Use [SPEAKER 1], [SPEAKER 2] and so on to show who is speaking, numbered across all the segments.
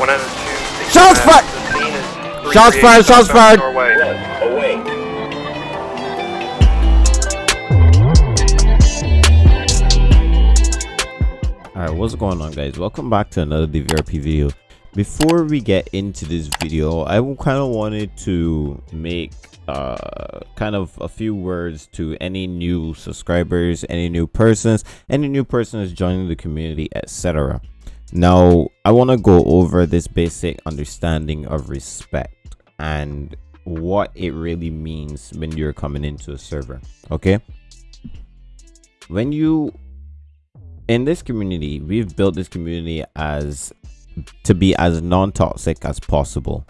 [SPEAKER 1] Shots fired! Shots fired, shots fired! Alright, what's going on guys? Welcome back to another DVRP video. Before we get into this video, I kind of wanted to make uh, kind of a few words to any new subscribers, any new persons, any new persons joining the community, etc. Now, I want to go over this basic understanding of respect and what it really means when you're coming into a server, okay? When you in this community we've built this community as to be as non-toxic as possible.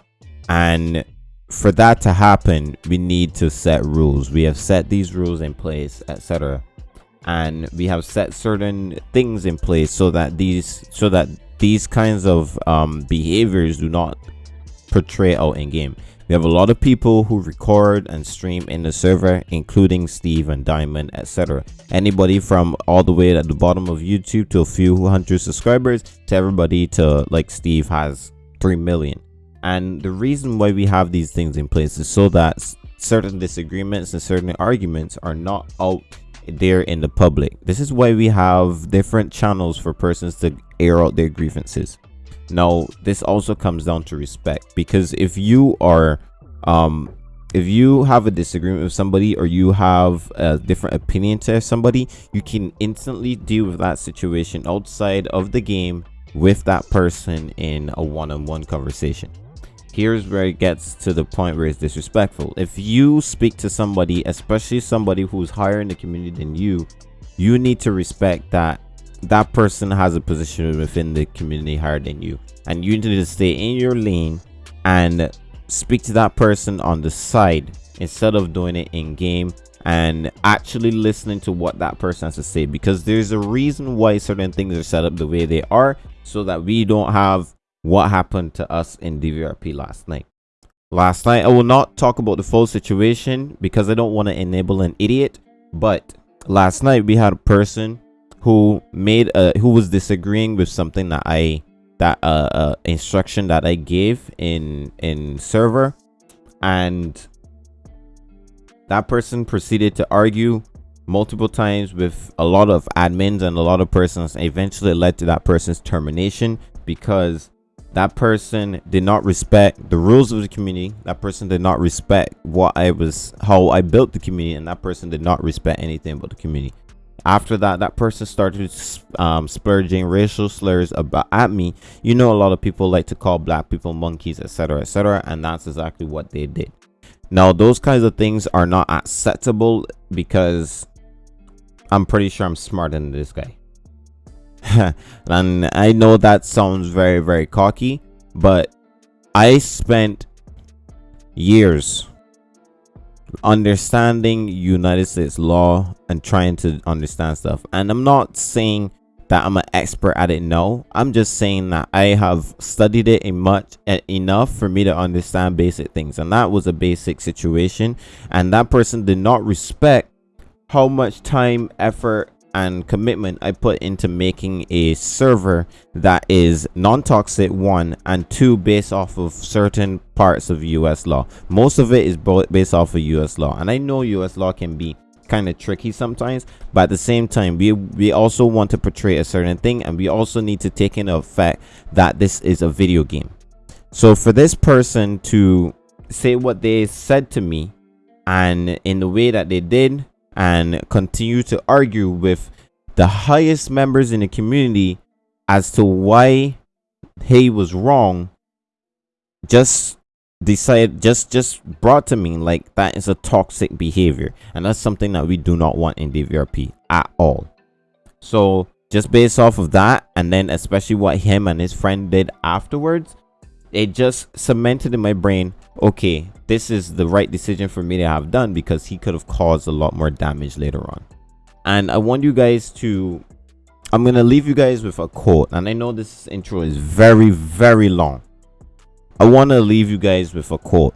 [SPEAKER 1] And for that to happen we need to set rules. We have set these rules in place etc and we have set certain things in place so that these so that these kinds of um, behaviors do not portray out in game. We have a lot of people who record and stream in the server including steve and diamond etc anybody from all the way at the bottom of youtube to a few hundred subscribers to everybody to like steve has 3 million. And the reason why we have these things in place is so that certain disagreements and certain arguments are not out there in the public. This is why we have different channels for persons to air out their grievances. Now this also comes down to respect because if you are um if you have a disagreement with somebody or you have a different opinion to somebody you can instantly deal with that situation outside of the game with that person in a one-on-one conversation here's where it gets to the point where it's disrespectful. If you speak to somebody especially somebody who's higher in the community than you you need to respect that that person has a position within the community higher than you. And you need to stay in your lane and speak to that person on the side instead of doing it in game and actually listening to what that person has to say. Because there's a reason why certain things are set up the way they are so that we don't have what happened to us in DVRP last night. Last night, I will not talk about the full situation because I don't want to enable an idiot. But last night, we had a person who made a who was disagreeing with something that I that uh, uh instruction that I gave in in server, and that person proceeded to argue multiple times with a lot of admins and a lot of persons eventually led to that person's termination because that person did not respect the rules of the community that person did not respect what i was how i built the community and that person did not respect anything about the community. After that that person started um, splurging racial slurs about at me. You know a lot of people like to call black people monkeys etc etc and that's exactly what they did. Now those kinds of things are not acceptable because i'm pretty sure i'm smarter than this guy and I know that sounds very, very cocky, but I spent years understanding United States law and trying to understand stuff. And I'm not saying that I'm an expert at it. No, I'm just saying that I have studied it in much enough for me to understand basic things. And that was a basic situation. And that person did not respect how much time, effort, and commitment I put into making a server that is non-toxic one and two based off of certain parts of US law. Most of it is based off of US law and I know US law can be kind of tricky sometimes but at the same time we we also want to portray a certain thing and we also need to take into effect that this is a video game. So for this person to say what they said to me and in the way that they did and continue to argue with the highest members in the community as to why he was wrong just decided just just brought to me like that is a toxic behavior. And that's something that we do not want in DVRP at all. So just based off of that and then especially what him and his friend did afterwards it just cemented in my brain okay this is the right decision for me to have done because he could have caused a lot more damage later on. And i want you guys to i'm gonna leave you guys with a quote. And i know this intro is very very long. I want to leave you guys with a quote.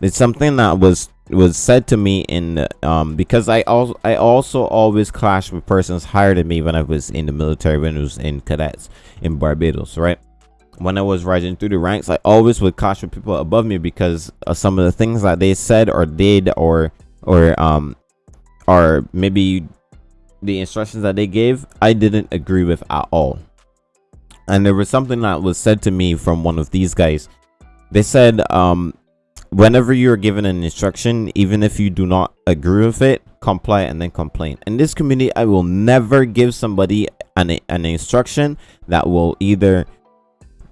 [SPEAKER 1] It's something that was was said to me in um because i also i also always clash with persons higher than me when i was in the military when i was in cadets in barbados right when I was rising through the ranks, I always would caution people above me because of some of the things that they said or did or or um or maybe the instructions that they gave I didn't agree with at all. And there was something that was said to me from one of these guys. They said um whenever you're given an instruction, even if you do not agree with it, comply and then complain. In this community, I will never give somebody an, an instruction that will either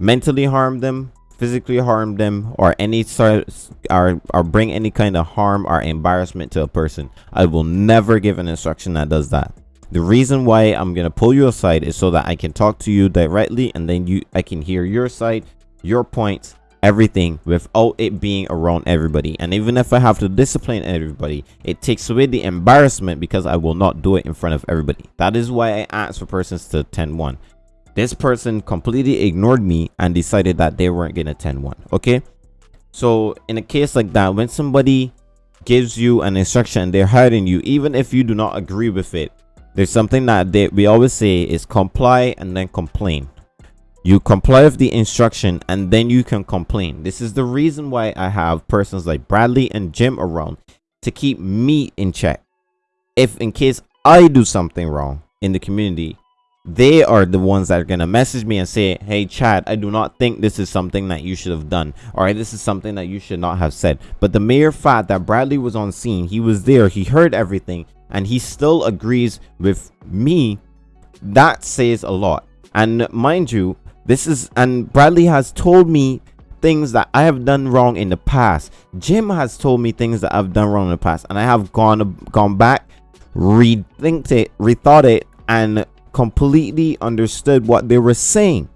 [SPEAKER 1] mentally harm them physically harm them or any sort or, or bring any kind of harm or embarrassment to a person i will never give an instruction that does that. The reason why i'm gonna pull you aside is so that i can talk to you directly and then you i can hear your side your points everything without it being around everybody. And even if i have to discipline everybody it takes away the embarrassment because i will not do it in front of everybody. That is why i ask for persons to 10 1 this person completely ignored me and decided that they weren't gonna attend one okay? So in a case like that when somebody gives you an instruction they're hiding you even if you do not agree with it there's something that they, we always say is comply and then complain. You comply with the instruction and then you can complain. This is the reason why i have persons like bradley and jim around to keep me in check. If in case i do something wrong in the community they are the ones that are going to message me and say hey chad i do not think this is something that you should have done. All right this is something that you should not have said. But the mere fact that bradley was on scene he was there he heard everything and he still agrees with me that says a lot. And mind you this is and bradley has told me things that i have done wrong in the past. Jim has told me things that i've done wrong in the past and i have gone gone back rethink it rethought it and completely understood what they were saying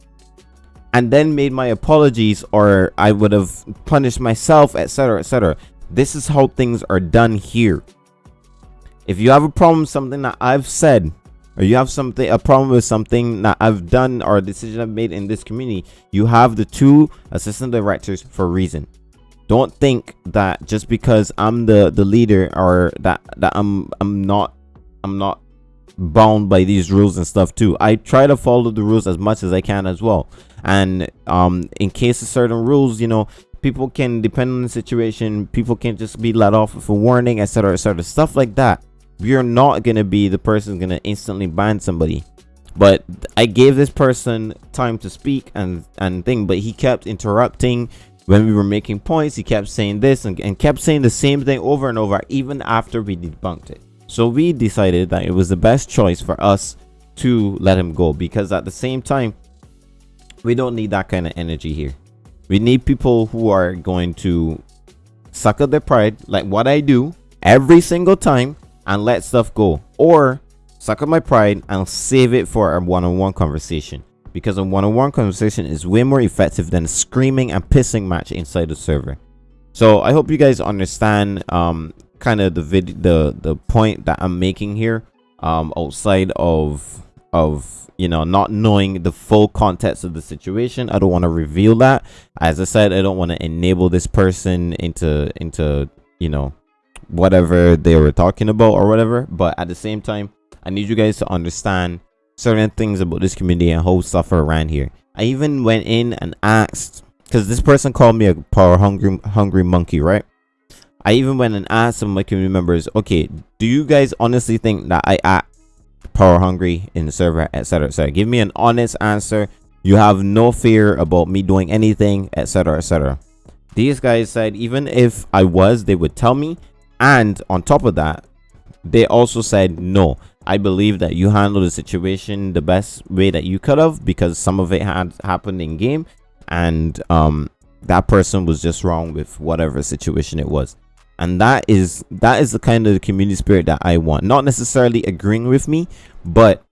[SPEAKER 1] and then made my apologies or I would have punished myself etc etc this is how things are done here. If you have a problem something that I've said or you have something a problem with something that I've done or a decision I've made in this community you have the two assistant directors for a reason. Don't think that just because I'm the the leader or that that I'm I'm not I'm not bound by these rules and stuff too. I try to follow the rules as much as i can as well. And um in case of certain rules you know people can depend on the situation people can just be let off with a warning etc etc stuff like that. You're not gonna be the person gonna instantly ban somebody. But i gave this person time to speak and and thing but he kept interrupting. When we were making points he kept saying this and, and kept saying the same thing over and over even after we debunked it so we decided that it was the best choice for us to let him go because at the same time, we don't need that kind of energy here. We need people who are going to suck up their pride, like what I do every single time, and let stuff go. Or suck up my pride and save it for a one-on-one -on -one conversation. Because a one-on-one -on -one conversation is way more effective than a screaming and pissing match inside the server. So I hope you guys understand um, kind of the video the the point that i'm making here um outside of of you know not knowing the full context of the situation i don't want to reveal that. As i said i don't want to enable this person into into you know whatever they were talking about or whatever but at the same time i need you guys to understand certain things about this community and how stuff around here. I even went in and asked because this person called me a power hungry hungry monkey right I even went and asked some of my community members, okay, do you guys honestly think that I act power hungry in the server, etc. etc. Give me an honest answer. You have no fear about me doing anything, etc. etc. These guys said even if I was, they would tell me. And on top of that, they also said no. I believe that you handled the situation the best way that you could have because some of it had happened in game and um that person was just wrong with whatever situation it was and that is that is the kind of community spirit that i want. Not necessarily agreeing with me but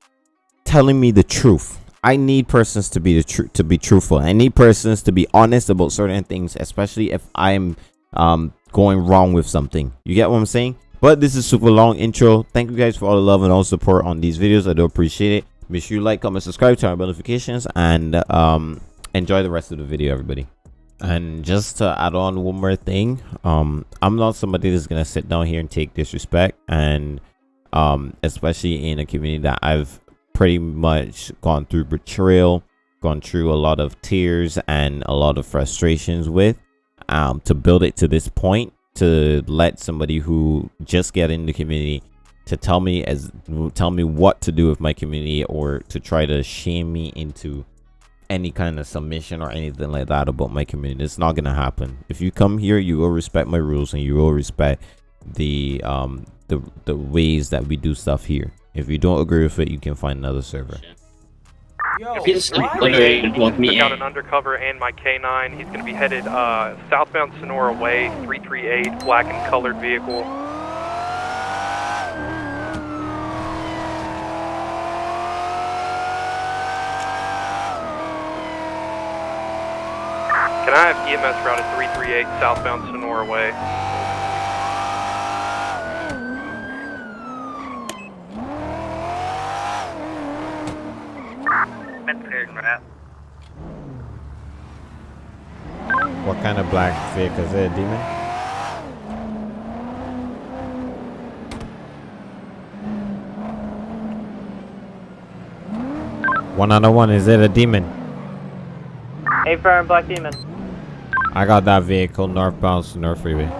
[SPEAKER 1] telling me the truth. I need persons to be the truth to be truthful. I need persons to be honest about certain things especially if i'm um going wrong with something. You get what i'm saying? But this is super long intro. Thank you guys for all the love and all support on these videos. I do appreciate it. Make sure you like comment subscribe turn on notifications and um enjoy the rest of the video everybody and just to add on one more thing um i'm not somebody that's gonna sit down here and take disrespect. And um especially in a community that i've pretty much gone through betrayal
[SPEAKER 2] gone through a lot of tears and a lot of frustrations with um, to build it to this point to let somebody who just get in the community to tell me as tell me what to do with my community or to try to shame me into any kind of submission or anything like that about my community. It's not gonna happen. If you come here you will respect my rules and you will respect the um the the ways that we do stuff here. If you don't agree with it you can find another server.
[SPEAKER 3] If he's literally want me
[SPEAKER 4] Took out an undercover and my K9. He's going to be headed uh, southbound Sonora Way, 338, black and colored vehicle. Can I have EMS routed 338 southbound Sonora Way?
[SPEAKER 2] what kind of black vehicle is it demon one on one is it a demon
[SPEAKER 5] A firm Black Demon.
[SPEAKER 2] I got that vehicle northbound to north freeway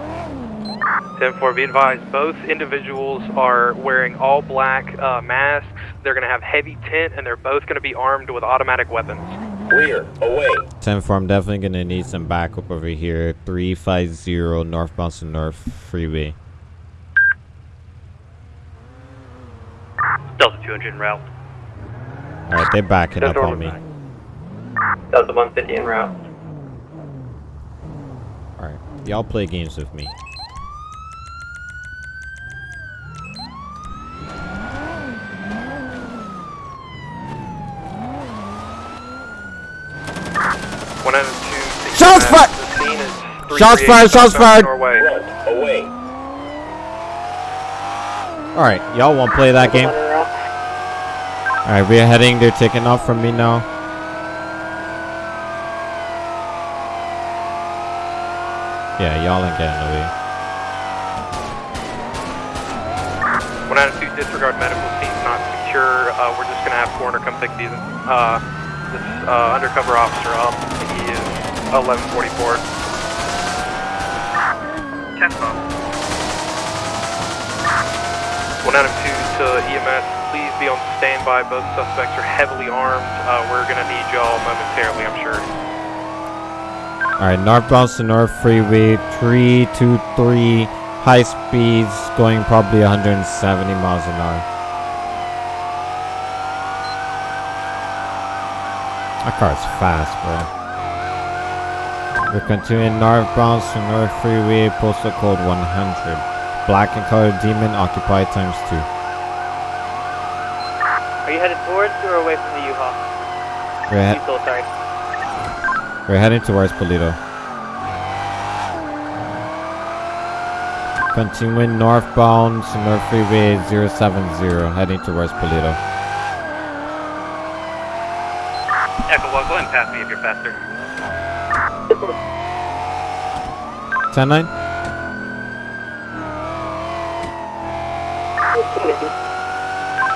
[SPEAKER 4] 10-4, be advised, both individuals are wearing all black uh, masks. They're going to have heavy tint, and they're both going to be armed with automatic weapons.
[SPEAKER 6] Clear. Away.
[SPEAKER 2] 10 4 i'm definitely gonna need some backup over here 350 northbound to north freeway
[SPEAKER 3] Delta 200 en route.
[SPEAKER 2] all right they're backing up on me
[SPEAKER 5] Delta 150 en route.
[SPEAKER 2] Y'all play games with me
[SPEAKER 4] One out of two.
[SPEAKER 2] Shots fired!
[SPEAKER 4] The scene is
[SPEAKER 2] Shots fired, shots fired!
[SPEAKER 4] Norway.
[SPEAKER 6] Front. Away.
[SPEAKER 2] all right y'all won't play that game all right we're heading they're taking off from me now yeah y'all ain't getting away
[SPEAKER 4] One out of two. Disregard medical scenes not secure. Uh, we're just gonna have coroner come pick these. Uh, this uh, undercover officer up. He is 1144. One out of two to EMS. Please be on standby. Both suspects are heavily armed. Uh, we're gonna need y'all momentarily. I'm sure.
[SPEAKER 2] All right north northbound to north freeway 323 high speeds going probably 170 miles an hour That car's fast, bro. We're continuing northbound to North Freeway, postal code 100. Black and colored demon, occupied times 2.
[SPEAKER 5] Are you headed towards or away from the U-Haul?
[SPEAKER 2] We're, he-
[SPEAKER 5] sorry.
[SPEAKER 2] We're heading towards Paleto. Continuing northbound to North Freeway 070, heading towards Paleto.
[SPEAKER 3] Echo 1, go ahead and pass me if you're faster.
[SPEAKER 2] 10 9?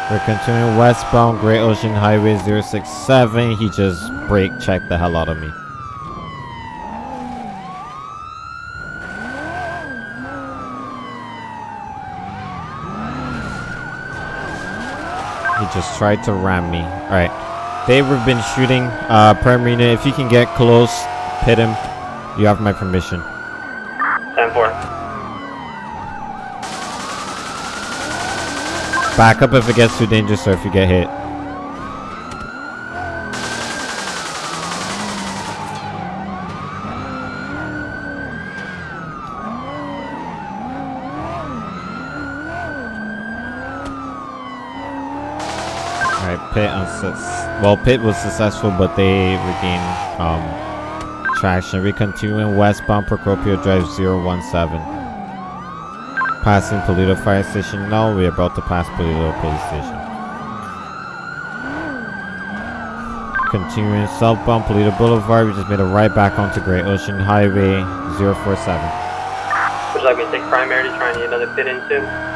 [SPEAKER 2] We're continuing westbound Great Ocean Highway 067. He just brake checked the hell out of me. Just tried to ram me. Alright. They've been shooting. Uh, Primarina, if you can get close, hit him. You have my permission.
[SPEAKER 5] 10-4.
[SPEAKER 2] Back up if it gets too dangerous or if you get hit. Well Pit was successful but they regained um traction. We continuing westbound Procopio Drive 017. Passing Paleto Fire Station now. We're about to pass Paleto Police Station. Continuing southbound Paleto Boulevard. We just made a right back onto Great Ocean Highway 047.
[SPEAKER 5] Would you like me to take primary to try and get another pit into?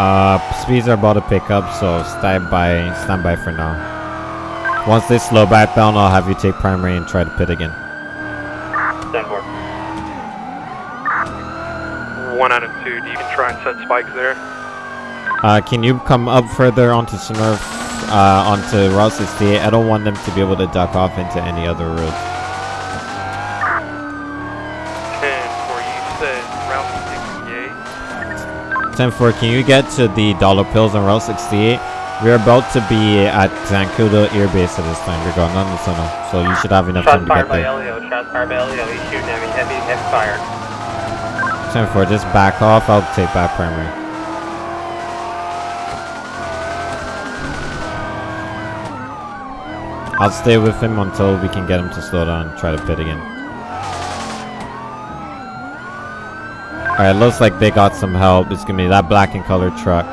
[SPEAKER 2] Uh, speeds are about to pick up, so stand by, stand by for now. Once they slow back down, I'll have you take primary and try to pit again.
[SPEAKER 5] 10 4.
[SPEAKER 4] One out of two. Do you can try and set spikes there?
[SPEAKER 2] Uh, can you come up further onto Sonora, uh, onto Route 68? I don't want them to be able to duck off into any other roads. 10-4, can you get to the Dollar Pills on Route 68? We're about to be at Zancudo Air Base at this time. We're going on the tunnel, so you should have enough
[SPEAKER 5] Shots
[SPEAKER 2] time to get there.
[SPEAKER 5] Elio. Shots fired by Elio. He's shooting. Heavy, heavy fire.
[SPEAKER 2] 10-4, just back off. I'll take back primary. I'll stay with him until we can get him to slow down and try to pit again. Alright, looks like they got some help. It's gonna be that black and colored truck.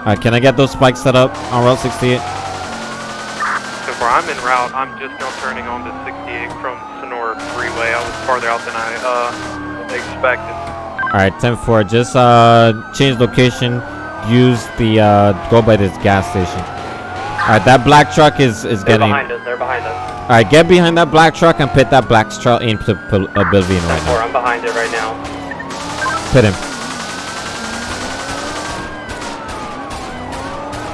[SPEAKER 2] Alright, can I get those spikes set up on Route 68?
[SPEAKER 4] So far, I'm in route. I'm just now turning on to 68 from Sonora Freeway. I was farther out than I uh, expected.
[SPEAKER 2] Alright, 10-4, just uh, change location. Use the, uh, go by this gas station. Alright, that black truck is, is
[SPEAKER 5] They're
[SPEAKER 2] getting...
[SPEAKER 5] behind us. They're behind us.
[SPEAKER 2] Alright, get behind that black truck and pit that black truck into Oblivion
[SPEAKER 5] 10
[SPEAKER 2] right
[SPEAKER 5] 4.
[SPEAKER 2] now.
[SPEAKER 5] I'm behind it right now.
[SPEAKER 2] Pit him.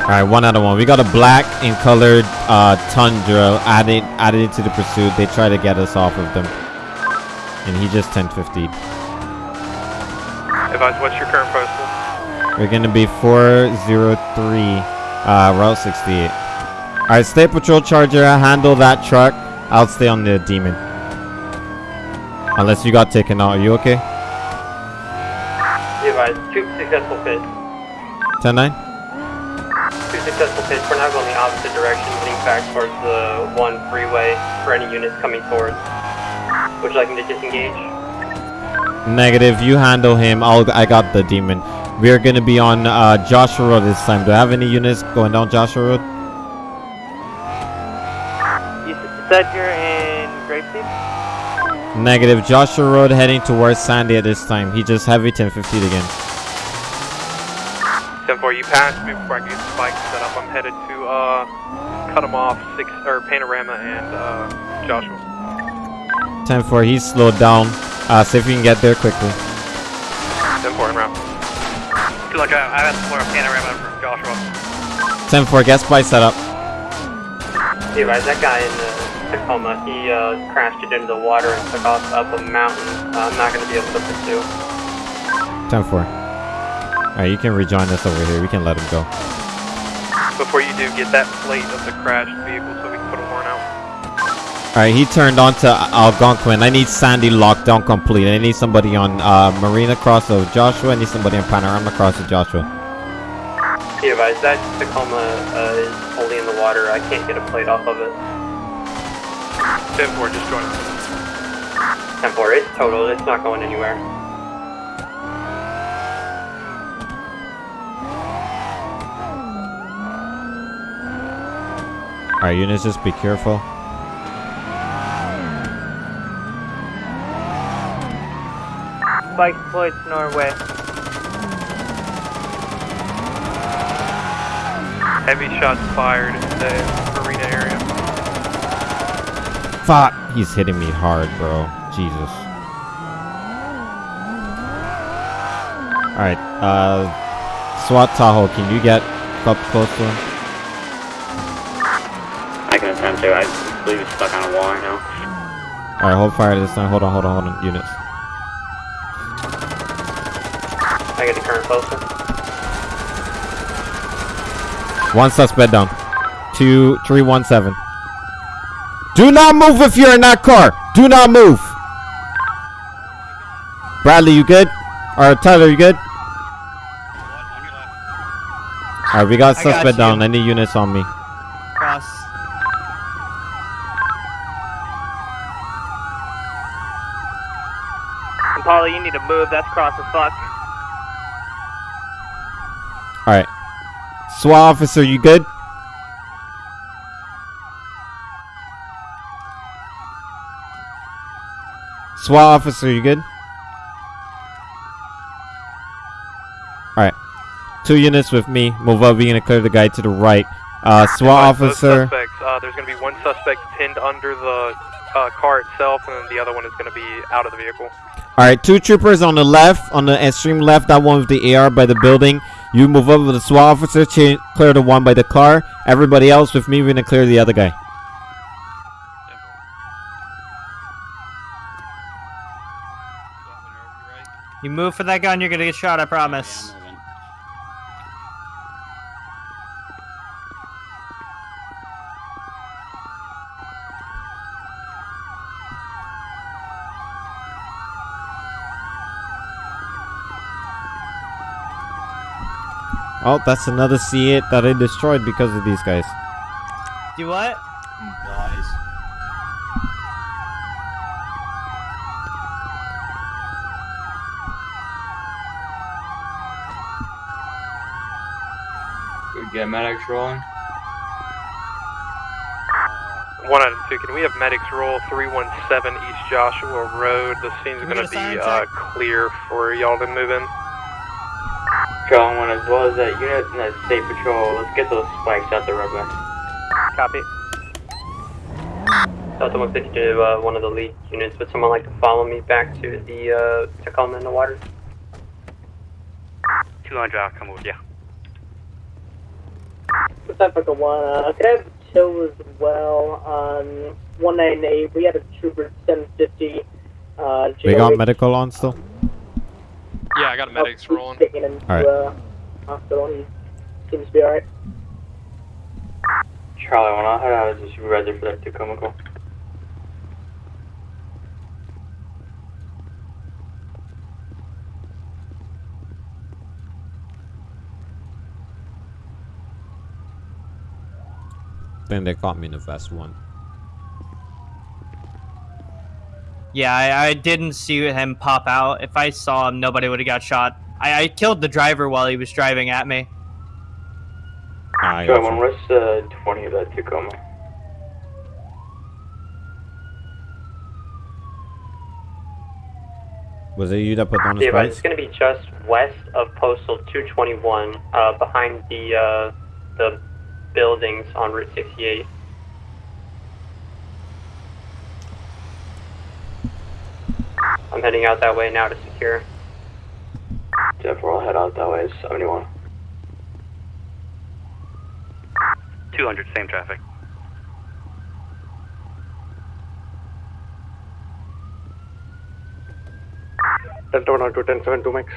[SPEAKER 2] Alright, one out of one. We got a black and colored uh, Tundra added added into the pursuit. They try to get us off of them. And he just 10 50
[SPEAKER 4] Advise, what's your current postal?
[SPEAKER 2] We're gonna be 403 uh, Route 68. Alright, stay patrol charger, handle that truck. I'll stay on the demon. Unless you got taken out. Are you okay?
[SPEAKER 5] Advised. Two successful pits.
[SPEAKER 2] 10 9?
[SPEAKER 5] Two successful pits. We're now going the opposite direction, heading back towards the one freeway for any units coming towards. Would you like me to disengage?
[SPEAKER 2] Negative. You handle him. I'll, I got the demon. We're gonna be on uh, Joshua Road this time. Do I have any units going down Joshua Road?
[SPEAKER 7] You said you're in Grapeseed?
[SPEAKER 2] Negative. Joshua Road heading towards Sandy at this time. He just heavy 1050 again.
[SPEAKER 4] 10 4. You passed me before I get the spikes set up. I'm headed to uh, cut them off. Six or Panorama and uh, Joshua.
[SPEAKER 2] 10 4. He's slowed down. Uh, see if you can get there quickly.
[SPEAKER 4] 10 4 en route.
[SPEAKER 3] feel like I, I have more panorama from Joshua.
[SPEAKER 2] 10 4. Get spy set up.
[SPEAKER 5] Be advised. That guy in the Tacoma, he uh, crashed it into the water and took off up a mountain. Uh, I'm not going to be able to pursue.
[SPEAKER 2] 10 4. Alright, you can rejoin us over here. We can let him go.
[SPEAKER 4] Before you do, get that plate of the crashed vehicle so we can put a warrant out.
[SPEAKER 2] Alright, he turned on to Algonquin. I need Sandy locked down complete. I need somebody on uh, Marina Cross of Joshua. I need somebody on Panorama Cross of Joshua.
[SPEAKER 5] Be advised. That Tacoma uh, is fully in the water. I can't get a plate off of it.
[SPEAKER 4] 10 4, just join us.
[SPEAKER 5] 10 4. It's total. It's not going anywhere.
[SPEAKER 2] Alright, units, just be careful.
[SPEAKER 7] Spike deployed Norway.
[SPEAKER 4] Heavy shots fired in the arena area.
[SPEAKER 2] Fuck! He's hitting me hard, bro. Jesus. Alright, uh... SWAT Tahoe, can you get up close to him?
[SPEAKER 8] I can attempt to. I believe he's stuck on a wall right now.
[SPEAKER 2] Alright, hold fire this time. Hold on, hold on, hold on. Units.
[SPEAKER 5] I get the current closer.
[SPEAKER 2] One suspect down. Two, three, one, seven. Do not move if you're in that car. Do not move. Bradley, you good? Or Tyler, you good? Alright, we got
[SPEAKER 7] I got
[SPEAKER 2] suspect down. Any units on me.
[SPEAKER 7] Cross. Impala, you need to move. That's cross as fuck.
[SPEAKER 2] Alright. SWAT officer, you good? SWAT officer, you good? Alright. Two units with me. Move up. We're gonna clear the guy to the right. Uh, SWAT officer.
[SPEAKER 4] Suspects, uh, there's going to be one suspect pinned under the uh, car itself, and then the other one is going to be out of the vehicle.
[SPEAKER 2] All right, two troopers on the left, on the extreme left. That one with the AR by the building. You move over with the SWAT officer, clear the one by the car. Everybody else with me, we're gonna clear the other guy.
[SPEAKER 7] You move for that gun, you're gonna get shot, I promise.
[SPEAKER 2] Oh, that's another C8 that I destroyed because of these guys.
[SPEAKER 7] Do what? Guys.
[SPEAKER 8] We get medics rolling.
[SPEAKER 4] One out of two. Can we have medics roll 317 East Joshua Road? The scene's going to be uh, clear for y'all to move in.
[SPEAKER 8] Patrol one as well as that unit and that state patrol. Let's get those spikes out the roadway.
[SPEAKER 5] Copy. Delta 150 to uh, one of the lead units. Would someone like to follow me back to the uh, Tacoma in the water?
[SPEAKER 3] 200, I'll come with you.
[SPEAKER 9] What's up, Echo One? Uh, could I have two as well? Um, 198, we had a trooper 750. Uh,
[SPEAKER 2] We got medical on still.
[SPEAKER 4] Yeah, I got medics
[SPEAKER 9] he's
[SPEAKER 4] rolling.
[SPEAKER 9] Taken him
[SPEAKER 2] Alright.
[SPEAKER 9] uh, hospital. He seems to be alright.
[SPEAKER 8] Charlie when I'll head out as a supervisor for that Tacoma call.
[SPEAKER 2] Then they caught me in the vest one.
[SPEAKER 7] Yeah, I, I didn't see him pop out. If I saw him, nobody would have got shot. I, I killed the driver while he was driving at me.
[SPEAKER 2] Ah, I
[SPEAKER 8] Charlie
[SPEAKER 2] got
[SPEAKER 8] one,
[SPEAKER 2] you.
[SPEAKER 8] 20 of that Tacoma?
[SPEAKER 2] Was it you that put on the
[SPEAKER 5] Yeah, but
[SPEAKER 2] spikes?
[SPEAKER 5] it's going to be just west of Postal 221, uh, behind the uh, the buildings on Route 68. I'm heading out that way now to secure.
[SPEAKER 8] Jeff, we'll head out that way. 71.
[SPEAKER 3] 200, same traffic.
[SPEAKER 4] Delta 1 to 1072 max.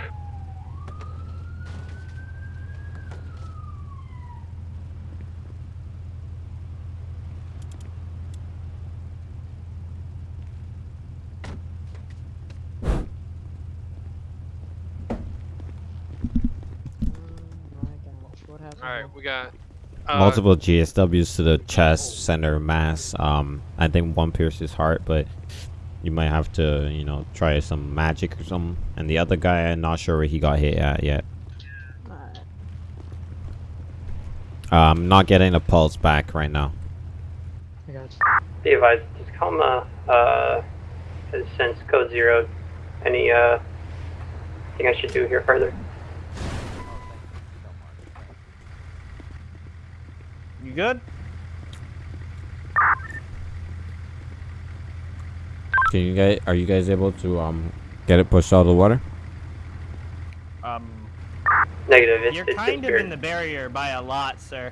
[SPEAKER 4] Alright, we got. Uh,
[SPEAKER 2] Multiple GSWs to the chest, center, mass. Um, I think one pierced his heart, but you might have to, you know, try some magic or something. And the other guy, I'm not sure where he got hit at yet. Um, not getting a pulse back right now.
[SPEAKER 5] Be advised, Tacoma uh, has since code zero. Any uh, thing I should do here further?
[SPEAKER 7] Good?
[SPEAKER 2] Can you guys? Are you guys able to um get it pushed out of the water?
[SPEAKER 7] Um,
[SPEAKER 5] Negative. It's,
[SPEAKER 7] you're
[SPEAKER 5] it's
[SPEAKER 7] kind of
[SPEAKER 5] disappeared.
[SPEAKER 7] in the barrier by a lot, sir.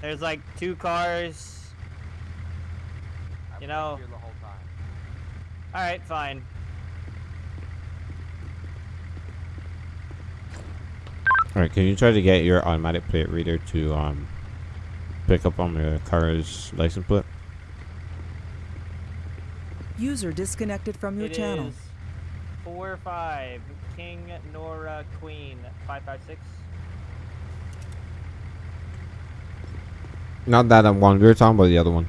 [SPEAKER 7] There's like two cars. You know. All right, fine.
[SPEAKER 2] All right. Can you try to get your automatic plate reader to um pick up on your car's license plate?
[SPEAKER 10] User disconnected from your
[SPEAKER 7] It
[SPEAKER 10] channel.
[SPEAKER 7] is Four five King Nora Queen five five six.
[SPEAKER 2] Not that I'm one. We were talking about the other one.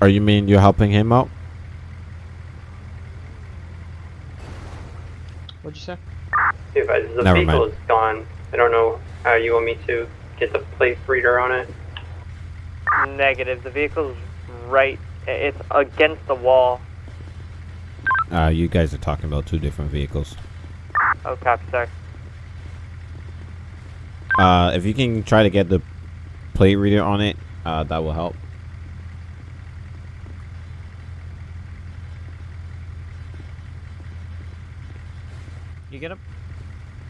[SPEAKER 2] Are you mean you're helping him out?
[SPEAKER 11] What'd you say?
[SPEAKER 5] Be advised, uh, the
[SPEAKER 2] Never
[SPEAKER 5] vehicle
[SPEAKER 2] mind.
[SPEAKER 5] is gone. I don't know how you want me to get the plate reader on it.
[SPEAKER 7] Negative. The vehicle's right. It's against the wall.
[SPEAKER 2] Uh, you guys are talking about two different vehicles.
[SPEAKER 7] Oh, copy, sorry.
[SPEAKER 2] Uh, if you can try to get the plate reader on it, uh, that will help.
[SPEAKER 7] You get him?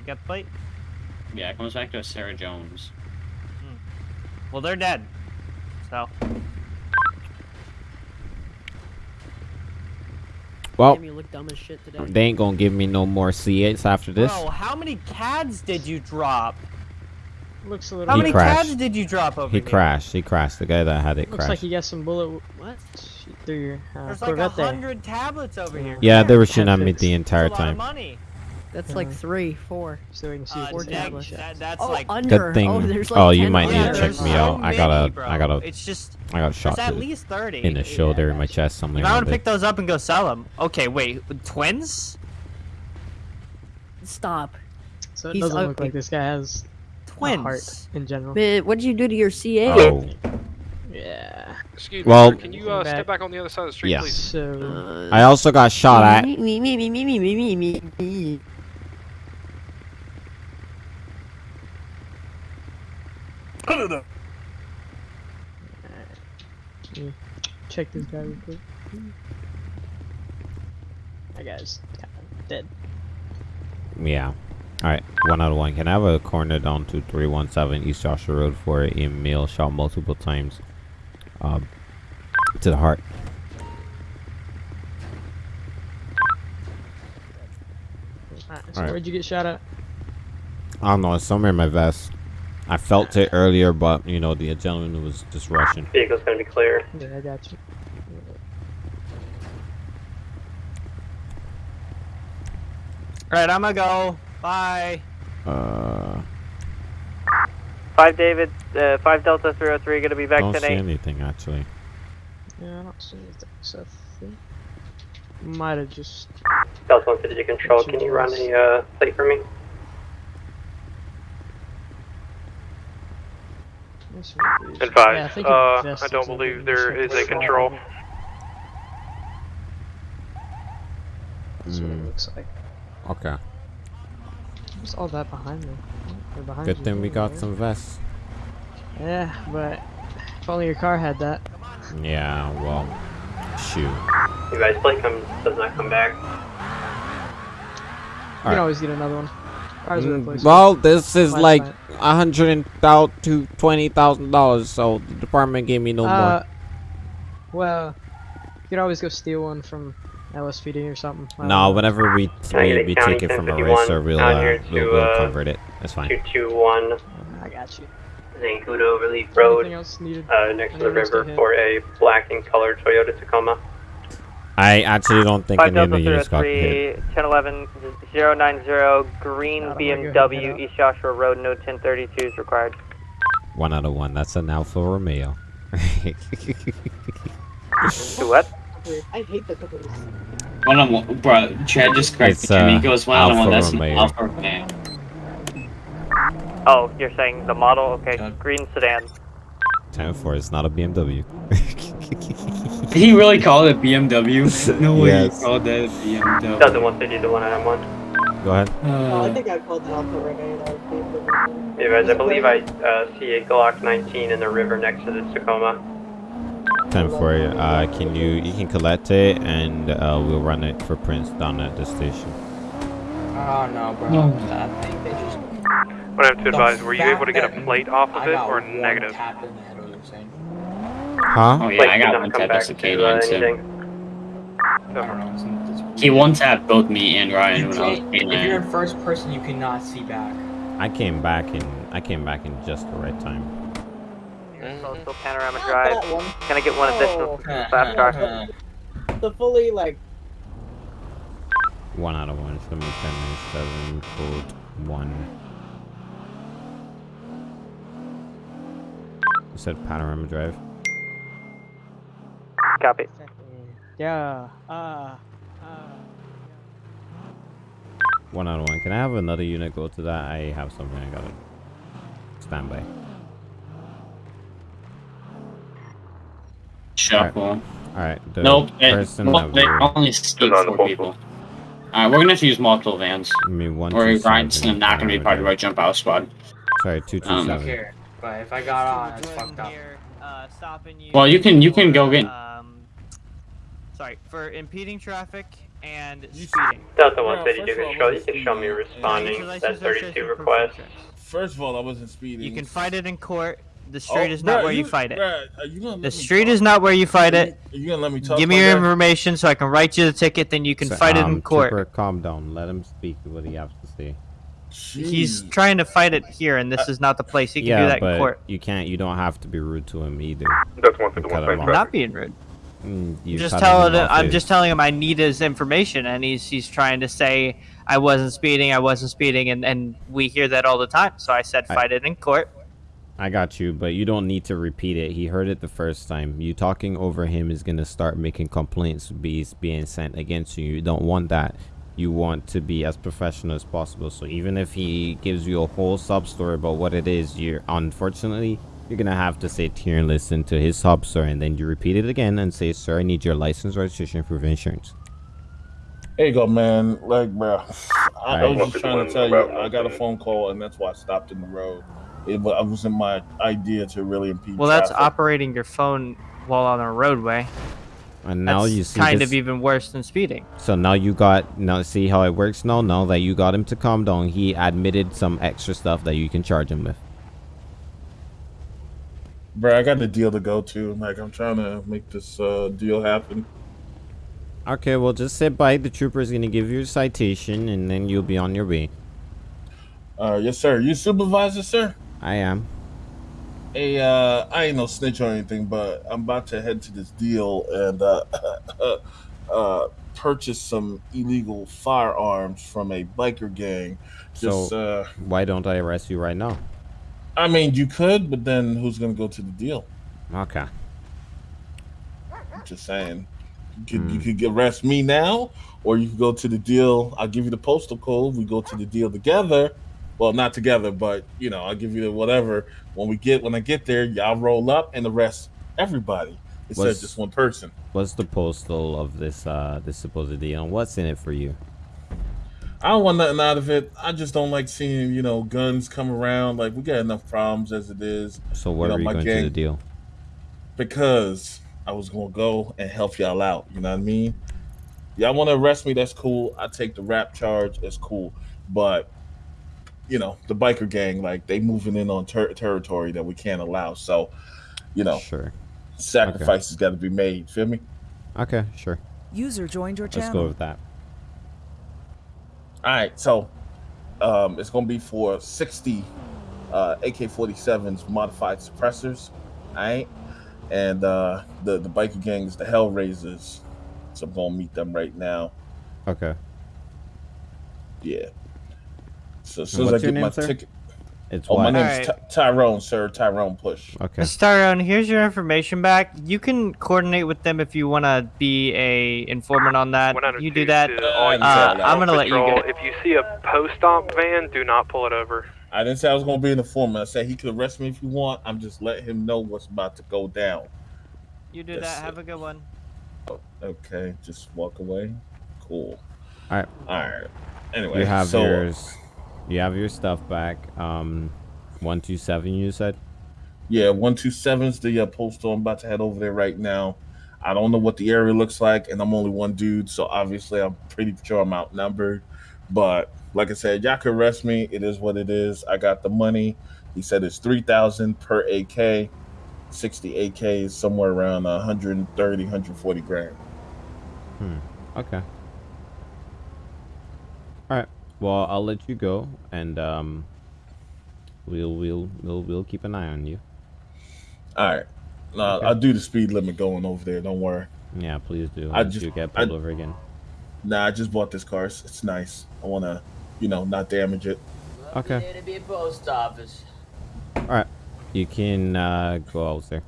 [SPEAKER 7] You got the plate?
[SPEAKER 11] Yeah, it comes back to Sarah Jones.
[SPEAKER 7] Well, they're dead. So.
[SPEAKER 2] Well,
[SPEAKER 12] Damn, you look dumb as shit today.
[SPEAKER 2] they ain't gonna give me no more C8s after this.
[SPEAKER 7] Bro, how many cads did you drop?
[SPEAKER 13] Looks a little.
[SPEAKER 7] How
[SPEAKER 2] He
[SPEAKER 7] many
[SPEAKER 2] crashed.
[SPEAKER 7] cads did you drop over here?
[SPEAKER 2] He
[SPEAKER 7] here?
[SPEAKER 2] crashed. He crashed. The guy that had it
[SPEAKER 13] Looks
[SPEAKER 2] crashed.
[SPEAKER 13] like he got some bullet. What? Shoot through your uh,
[SPEAKER 7] There's like a hundred tablets over here.
[SPEAKER 2] yeah, they were shooting at me
[SPEAKER 13] fix.
[SPEAKER 2] the
[SPEAKER 7] That's a
[SPEAKER 2] entire
[SPEAKER 7] lot of
[SPEAKER 2] time.
[SPEAKER 7] money.
[SPEAKER 12] That's like
[SPEAKER 13] Uh,
[SPEAKER 12] three, four.
[SPEAKER 13] So we can see
[SPEAKER 7] Uh,
[SPEAKER 12] Four
[SPEAKER 7] that-
[SPEAKER 12] tablets.
[SPEAKER 7] that- that's
[SPEAKER 12] oh,
[SPEAKER 7] like
[SPEAKER 12] under.
[SPEAKER 2] Good thing.
[SPEAKER 12] Oh, there's like
[SPEAKER 2] oh, you might need to check
[SPEAKER 7] there's
[SPEAKER 2] me
[SPEAKER 7] so
[SPEAKER 2] out. I got
[SPEAKER 7] many,
[SPEAKER 2] a,
[SPEAKER 7] bro.
[SPEAKER 2] I got a,
[SPEAKER 7] It's just
[SPEAKER 2] I got a shot
[SPEAKER 7] there's at least thirty.
[SPEAKER 2] in the shoulder, in my chest, something
[SPEAKER 7] If I want to pick those up and go sell them. Okay, wait, twins?
[SPEAKER 12] Stop.
[SPEAKER 13] So it
[SPEAKER 12] He's
[SPEAKER 13] doesn't look like this guy has a heart
[SPEAKER 7] Twins.
[SPEAKER 13] in general.
[SPEAKER 12] Man, what did you do to your C8?
[SPEAKER 2] Oh,
[SPEAKER 13] Yeah.
[SPEAKER 4] Excuse
[SPEAKER 2] Well-
[SPEAKER 4] me, sir, can you uh,
[SPEAKER 13] Back.
[SPEAKER 4] step back on the other side of the street,
[SPEAKER 2] Yeah.
[SPEAKER 4] please?
[SPEAKER 13] So.
[SPEAKER 2] I also got shot at.
[SPEAKER 12] Me, me, me, me, me, me, me, me,
[SPEAKER 13] Check this guy real quick. That guy's kinda dead.
[SPEAKER 2] Yeah. All right, one out of one. Can I have a corner down to 317 East Joshua Road for a male shot multiple times um, to the heart?
[SPEAKER 13] Alright, so
[SPEAKER 2] Alright.
[SPEAKER 13] where'd you get shot at?
[SPEAKER 2] I don't know. It's somewhere in my vest. I felt it earlier, but you know the gentleman was just rushing.
[SPEAKER 5] Vehicle's gonna be clear.
[SPEAKER 13] Yeah, I got you.
[SPEAKER 7] Alright, I'm gonna go. Bye.
[SPEAKER 2] Uh,
[SPEAKER 5] Five David, uh, five Delta 303, gonna be back
[SPEAKER 2] don't see anything actually.
[SPEAKER 13] Yeah, I don't see anything. So I think might have just.
[SPEAKER 5] Delta 150 to control, can you run a uh, plate for me?
[SPEAKER 13] what's with these?
[SPEAKER 4] Advise,
[SPEAKER 13] Yeah, I, think
[SPEAKER 4] uh, I don't believe
[SPEAKER 13] the
[SPEAKER 4] there
[SPEAKER 13] initial
[SPEAKER 4] is a
[SPEAKER 13] slot.
[SPEAKER 4] control.
[SPEAKER 13] That's what it
[SPEAKER 2] Mm,
[SPEAKER 13] looks like.
[SPEAKER 2] okay.
[SPEAKER 13] What's all that behind me? Or behind
[SPEAKER 2] Good thing we got
[SPEAKER 13] right?
[SPEAKER 2] some vests.
[SPEAKER 13] Yeah, but if only your car had that.
[SPEAKER 2] Yeah. Well, shoot.
[SPEAKER 5] You guys, plate comes, does not come back.
[SPEAKER 13] You
[SPEAKER 2] Alright.
[SPEAKER 13] can always get another one. Ours are
[SPEAKER 2] Mm. Well, this is
[SPEAKER 13] Last
[SPEAKER 2] like
[SPEAKER 13] night.
[SPEAKER 2] a hundred and thou to twenty thousand dollars, so the department gave me no
[SPEAKER 13] Uh, well, you could always go steal one from LSPD or something. I
[SPEAKER 2] No,
[SPEAKER 13] know.
[SPEAKER 2] whenever we
[SPEAKER 5] Can
[SPEAKER 2] we, we take it from a racer, we'll uh, we'll, we'll
[SPEAKER 5] uh,
[SPEAKER 2] convert it. That's fine.
[SPEAKER 5] 221
[SPEAKER 13] I got you.
[SPEAKER 5] Zancudo Relief Road,
[SPEAKER 13] Anything else needed?
[SPEAKER 5] uh, next to the
[SPEAKER 13] Anything to
[SPEAKER 5] river for a black and colored Toyota Tacoma.
[SPEAKER 2] I actually don't think
[SPEAKER 5] Five
[SPEAKER 2] any of
[SPEAKER 5] Delta
[SPEAKER 2] the units got hit.
[SPEAKER 5] 1011 090 green
[SPEAKER 13] God, I'm gonna go ahead and head out.
[SPEAKER 5] East Joshua Road, no 1032 is required.
[SPEAKER 2] One out of one. That's an Alfa Romeo.
[SPEAKER 5] What?
[SPEAKER 9] I hate the cookies.
[SPEAKER 11] One on one, bro. Chad just corrected
[SPEAKER 2] It's,
[SPEAKER 11] me.
[SPEAKER 2] uh,
[SPEAKER 11] He goes one on one.
[SPEAKER 2] Alfa
[SPEAKER 11] That's an Alfa Romeo.
[SPEAKER 5] Oh, you're saying the model? Okay,
[SPEAKER 11] God.
[SPEAKER 5] green sedan.
[SPEAKER 2] Ten four. It's not a BMW.
[SPEAKER 11] Did he really call it BMW? No way
[SPEAKER 2] Yes.
[SPEAKER 11] he called that a BMW.
[SPEAKER 5] Delta 150 to 191.
[SPEAKER 2] Go ahead.
[SPEAKER 9] Oh, I
[SPEAKER 11] Uh,
[SPEAKER 9] think I called it Alfa Romeo. that
[SPEAKER 5] Hey guys, I believe I uh, see a Glock 19 in the river next to the Tacoma.
[SPEAKER 2] Ten four. Uh, can you you can collect it and uh, we'll run it for prints down at the station.
[SPEAKER 8] Oh no, bro.
[SPEAKER 11] No.
[SPEAKER 8] I think they just.
[SPEAKER 4] What I have to
[SPEAKER 8] The
[SPEAKER 4] advise, were you able to get a plate off of it or negative?
[SPEAKER 8] tap
[SPEAKER 2] Huh?
[SPEAKER 11] oh yeah,
[SPEAKER 5] Plate
[SPEAKER 11] I got one
[SPEAKER 5] come
[SPEAKER 11] tap
[SPEAKER 5] back
[SPEAKER 11] as a
[SPEAKER 5] to,
[SPEAKER 11] K
[SPEAKER 5] uh,
[SPEAKER 11] line too.
[SPEAKER 5] anything.
[SPEAKER 8] I don't know. It's, it's,
[SPEAKER 11] He one tapped both me and Ryan
[SPEAKER 8] you
[SPEAKER 11] when I was
[SPEAKER 8] can't,
[SPEAKER 11] K
[SPEAKER 8] if you're in first person, you cannot see back.
[SPEAKER 2] I came back in. I came back in just the right time.
[SPEAKER 5] Also Panorama
[SPEAKER 9] Not
[SPEAKER 5] Drive.
[SPEAKER 9] that one.
[SPEAKER 5] Can I get one additional
[SPEAKER 9] Oh,
[SPEAKER 5] fast car?
[SPEAKER 9] the fully like
[SPEAKER 2] One out of one. Show me ten seven code one. You said Panorama Drive.
[SPEAKER 5] Copy.
[SPEAKER 13] Yeah. Uh. Uh.
[SPEAKER 2] One out of one. Can I have another unit go to that? I have something I gotta stand by.
[SPEAKER 11] Shuffle.
[SPEAKER 2] Alright, the
[SPEAKER 11] Nope. It, well, they only speak four people. Alright, we're gonna have to use multiple vans.
[SPEAKER 2] I mean, one,
[SPEAKER 11] Or Ryan's not gonna be part of our jump out squad.
[SPEAKER 2] Sorry, two two
[SPEAKER 11] Um,
[SPEAKER 2] seven.
[SPEAKER 8] Here.
[SPEAKER 11] But if I got on, it's fucked up.
[SPEAKER 7] Here, uh, you.
[SPEAKER 11] Well, you can- you can go get-
[SPEAKER 7] sorry, for impeding traffic and speeding.
[SPEAKER 5] Delta 132 control, you can show me responding
[SPEAKER 7] Your
[SPEAKER 5] to that 32
[SPEAKER 7] your
[SPEAKER 5] request.
[SPEAKER 14] First of all, I wasn't speeding.
[SPEAKER 7] You can fight it in court. The street
[SPEAKER 14] Oh,
[SPEAKER 7] is not
[SPEAKER 14] bruh,
[SPEAKER 7] where you, fight it.
[SPEAKER 14] bruh, you gonna let
[SPEAKER 7] The street
[SPEAKER 14] talk?
[SPEAKER 7] is not where you fight it.
[SPEAKER 14] Are you gonna let me talk?
[SPEAKER 7] Give me your
[SPEAKER 14] guy?
[SPEAKER 7] information so I can write you the ticket. Then you can
[SPEAKER 2] So,
[SPEAKER 7] fight it
[SPEAKER 2] um,
[SPEAKER 7] in court.
[SPEAKER 2] Trooper, calm down. Let him speak what he has to say.
[SPEAKER 7] He's trying to fight it here, and this is not the place. He can
[SPEAKER 2] yeah,
[SPEAKER 7] do that
[SPEAKER 2] but
[SPEAKER 7] in court.
[SPEAKER 2] you can't. You don't have to be rude to him either.
[SPEAKER 4] That's one
[SPEAKER 2] You cut him
[SPEAKER 7] I'm not being rude.
[SPEAKER 2] Mm, you
[SPEAKER 7] just telling
[SPEAKER 2] him
[SPEAKER 7] I'm just telling him I need his information, and he's he's trying to say I wasn't speeding, I wasn't speeding, and and we hear that all the time. So I said
[SPEAKER 2] I-
[SPEAKER 7] fight it in court.
[SPEAKER 2] I got you, but you don't need to repeat it. He heard it the first time. You talking over him is gonna start making complaints be being sent against you. You don't want that. You want to be as professional as possible. So even if he gives you a whole sub story about what it is, you're unfortunately you're gonna have to sit here and listen to his sub story, and then you repeat it again and say, "Sir, I need your license, registration, proof of insurance."
[SPEAKER 14] There you go, man. Like, bro, I, I was just trying to tell you, I got a phone call, and that's why I stopped in the road. It, it wasn't my idea to really impede.
[SPEAKER 7] Well, that's
[SPEAKER 14] traffic.
[SPEAKER 7] operating your phone while on a roadway.
[SPEAKER 2] And now
[SPEAKER 7] That's
[SPEAKER 2] you see
[SPEAKER 7] kind
[SPEAKER 2] this-
[SPEAKER 7] of even worse than speeding.
[SPEAKER 2] So now you got now see how it works now. Now that you got him to calm down, he admitted some extra stuff that you can charge him with.
[SPEAKER 14] Bro, I got a deal to go to. Like, I'm trying to make this uh, deal happen.
[SPEAKER 2] Okay, well just sit by. The trooper is gonna give you a citation, and then you'll be on your way.
[SPEAKER 14] Uh, yes, sir. You supervisor, sir?
[SPEAKER 2] I am.
[SPEAKER 14] Hey, uh, I ain't no snitch or anything, but I'm about to head to this deal and uh, uh, purchase some illegal firearms from a biker gang. Just,
[SPEAKER 2] so
[SPEAKER 14] uh,
[SPEAKER 2] why don't I arrest you right now?
[SPEAKER 14] I mean, you could, but then who's gonna go to the deal?
[SPEAKER 2] Okay.
[SPEAKER 14] Just saying. You could, you could arrest me now, or you could go to the deal. I'll give you the postal code. We go to the deal together. Well, not together, but you know, I'll give you the whatever. When we get when I get there, y'all roll up and arrest everybody instead
[SPEAKER 2] What's-
[SPEAKER 14] of just one person.
[SPEAKER 2] What's the postal of this uh this supposed deal, and what's in it for you?
[SPEAKER 14] I don't want nothing out of it. I just don't like seeing you know guns come around. Like we got enough problems as it is.
[SPEAKER 2] So where
[SPEAKER 14] know,
[SPEAKER 2] are you
[SPEAKER 14] my
[SPEAKER 2] going to
[SPEAKER 14] gang-
[SPEAKER 2] the deal?
[SPEAKER 14] because I was gonna go and help y'all out. You know what I mean? Y'all want to arrest me? That's cool. I take the rap charge. That's cool. But you know, the biker gang, like they moving in on ter- territory that we can't allow. So, you know,
[SPEAKER 2] sure,
[SPEAKER 14] sacrifices got to be made. Feel me?
[SPEAKER 2] Okay, sure.
[SPEAKER 10] User joined your
[SPEAKER 2] Let's
[SPEAKER 10] channel.
[SPEAKER 2] go with that.
[SPEAKER 14] All right. So, um, it's gonna be for sixty uh, AK-47s modified suppressors. All right. And uh, the the biker gang is the Hellraisers. So I'm gonna meet them right now.
[SPEAKER 2] Okay.
[SPEAKER 14] Yeah. So as soon as I get my
[SPEAKER 2] sir?
[SPEAKER 14] ticket.
[SPEAKER 2] It's
[SPEAKER 14] oh, my
[SPEAKER 2] what?
[SPEAKER 14] name's Ty- Tyrone, sir. Tyrone Push.
[SPEAKER 2] Okay.
[SPEAKER 7] Mr. Tyrone, here's your information back. You can coordinate with them if you want to be a informant on that. You do that.
[SPEAKER 4] To all
[SPEAKER 7] Uh, I'm gonna let you go.
[SPEAKER 4] If you see a post-op van, do not pull it over.
[SPEAKER 14] I didn't say I was gonna be an informant. I said he could arrest me if you want. I'm just letting him know what's about to go down.
[SPEAKER 7] You do
[SPEAKER 14] That's
[SPEAKER 7] that. Have a good one.
[SPEAKER 14] Okay, just walk away. Cool.
[SPEAKER 2] All right.
[SPEAKER 14] All right. Anyway,
[SPEAKER 2] you have
[SPEAKER 14] so,
[SPEAKER 2] yours. You have your stuff back. Um, one two seven. You said.
[SPEAKER 14] Yeah, one two seven's the uh, postal. I'm about to head over there right now. I don't know what the area looks like, and I'm only one dude, so obviously I'm pretty sure I'm outnumbered. But like I said, y'all can arrest me. It is what it is. I got the money. He said it's three thousand per AK. Sixty AK is somewhere around 130, 140 grand.
[SPEAKER 2] Hmm. Okay. All right. Well, I'll let you go, and um, we'll we'll we'll we'll keep an eye on you.
[SPEAKER 14] All right. No, I'll do the speed limit going over there. Don't worry.
[SPEAKER 2] Yeah, please do.
[SPEAKER 14] I just
[SPEAKER 2] you get
[SPEAKER 14] I-
[SPEAKER 2] pulled over again.
[SPEAKER 14] Nah, I just bought this car. It's, it's nice. I want to, you know, not damage it.
[SPEAKER 2] Okay.
[SPEAKER 15] There to be a post office.
[SPEAKER 2] All right. You can uh, go out there.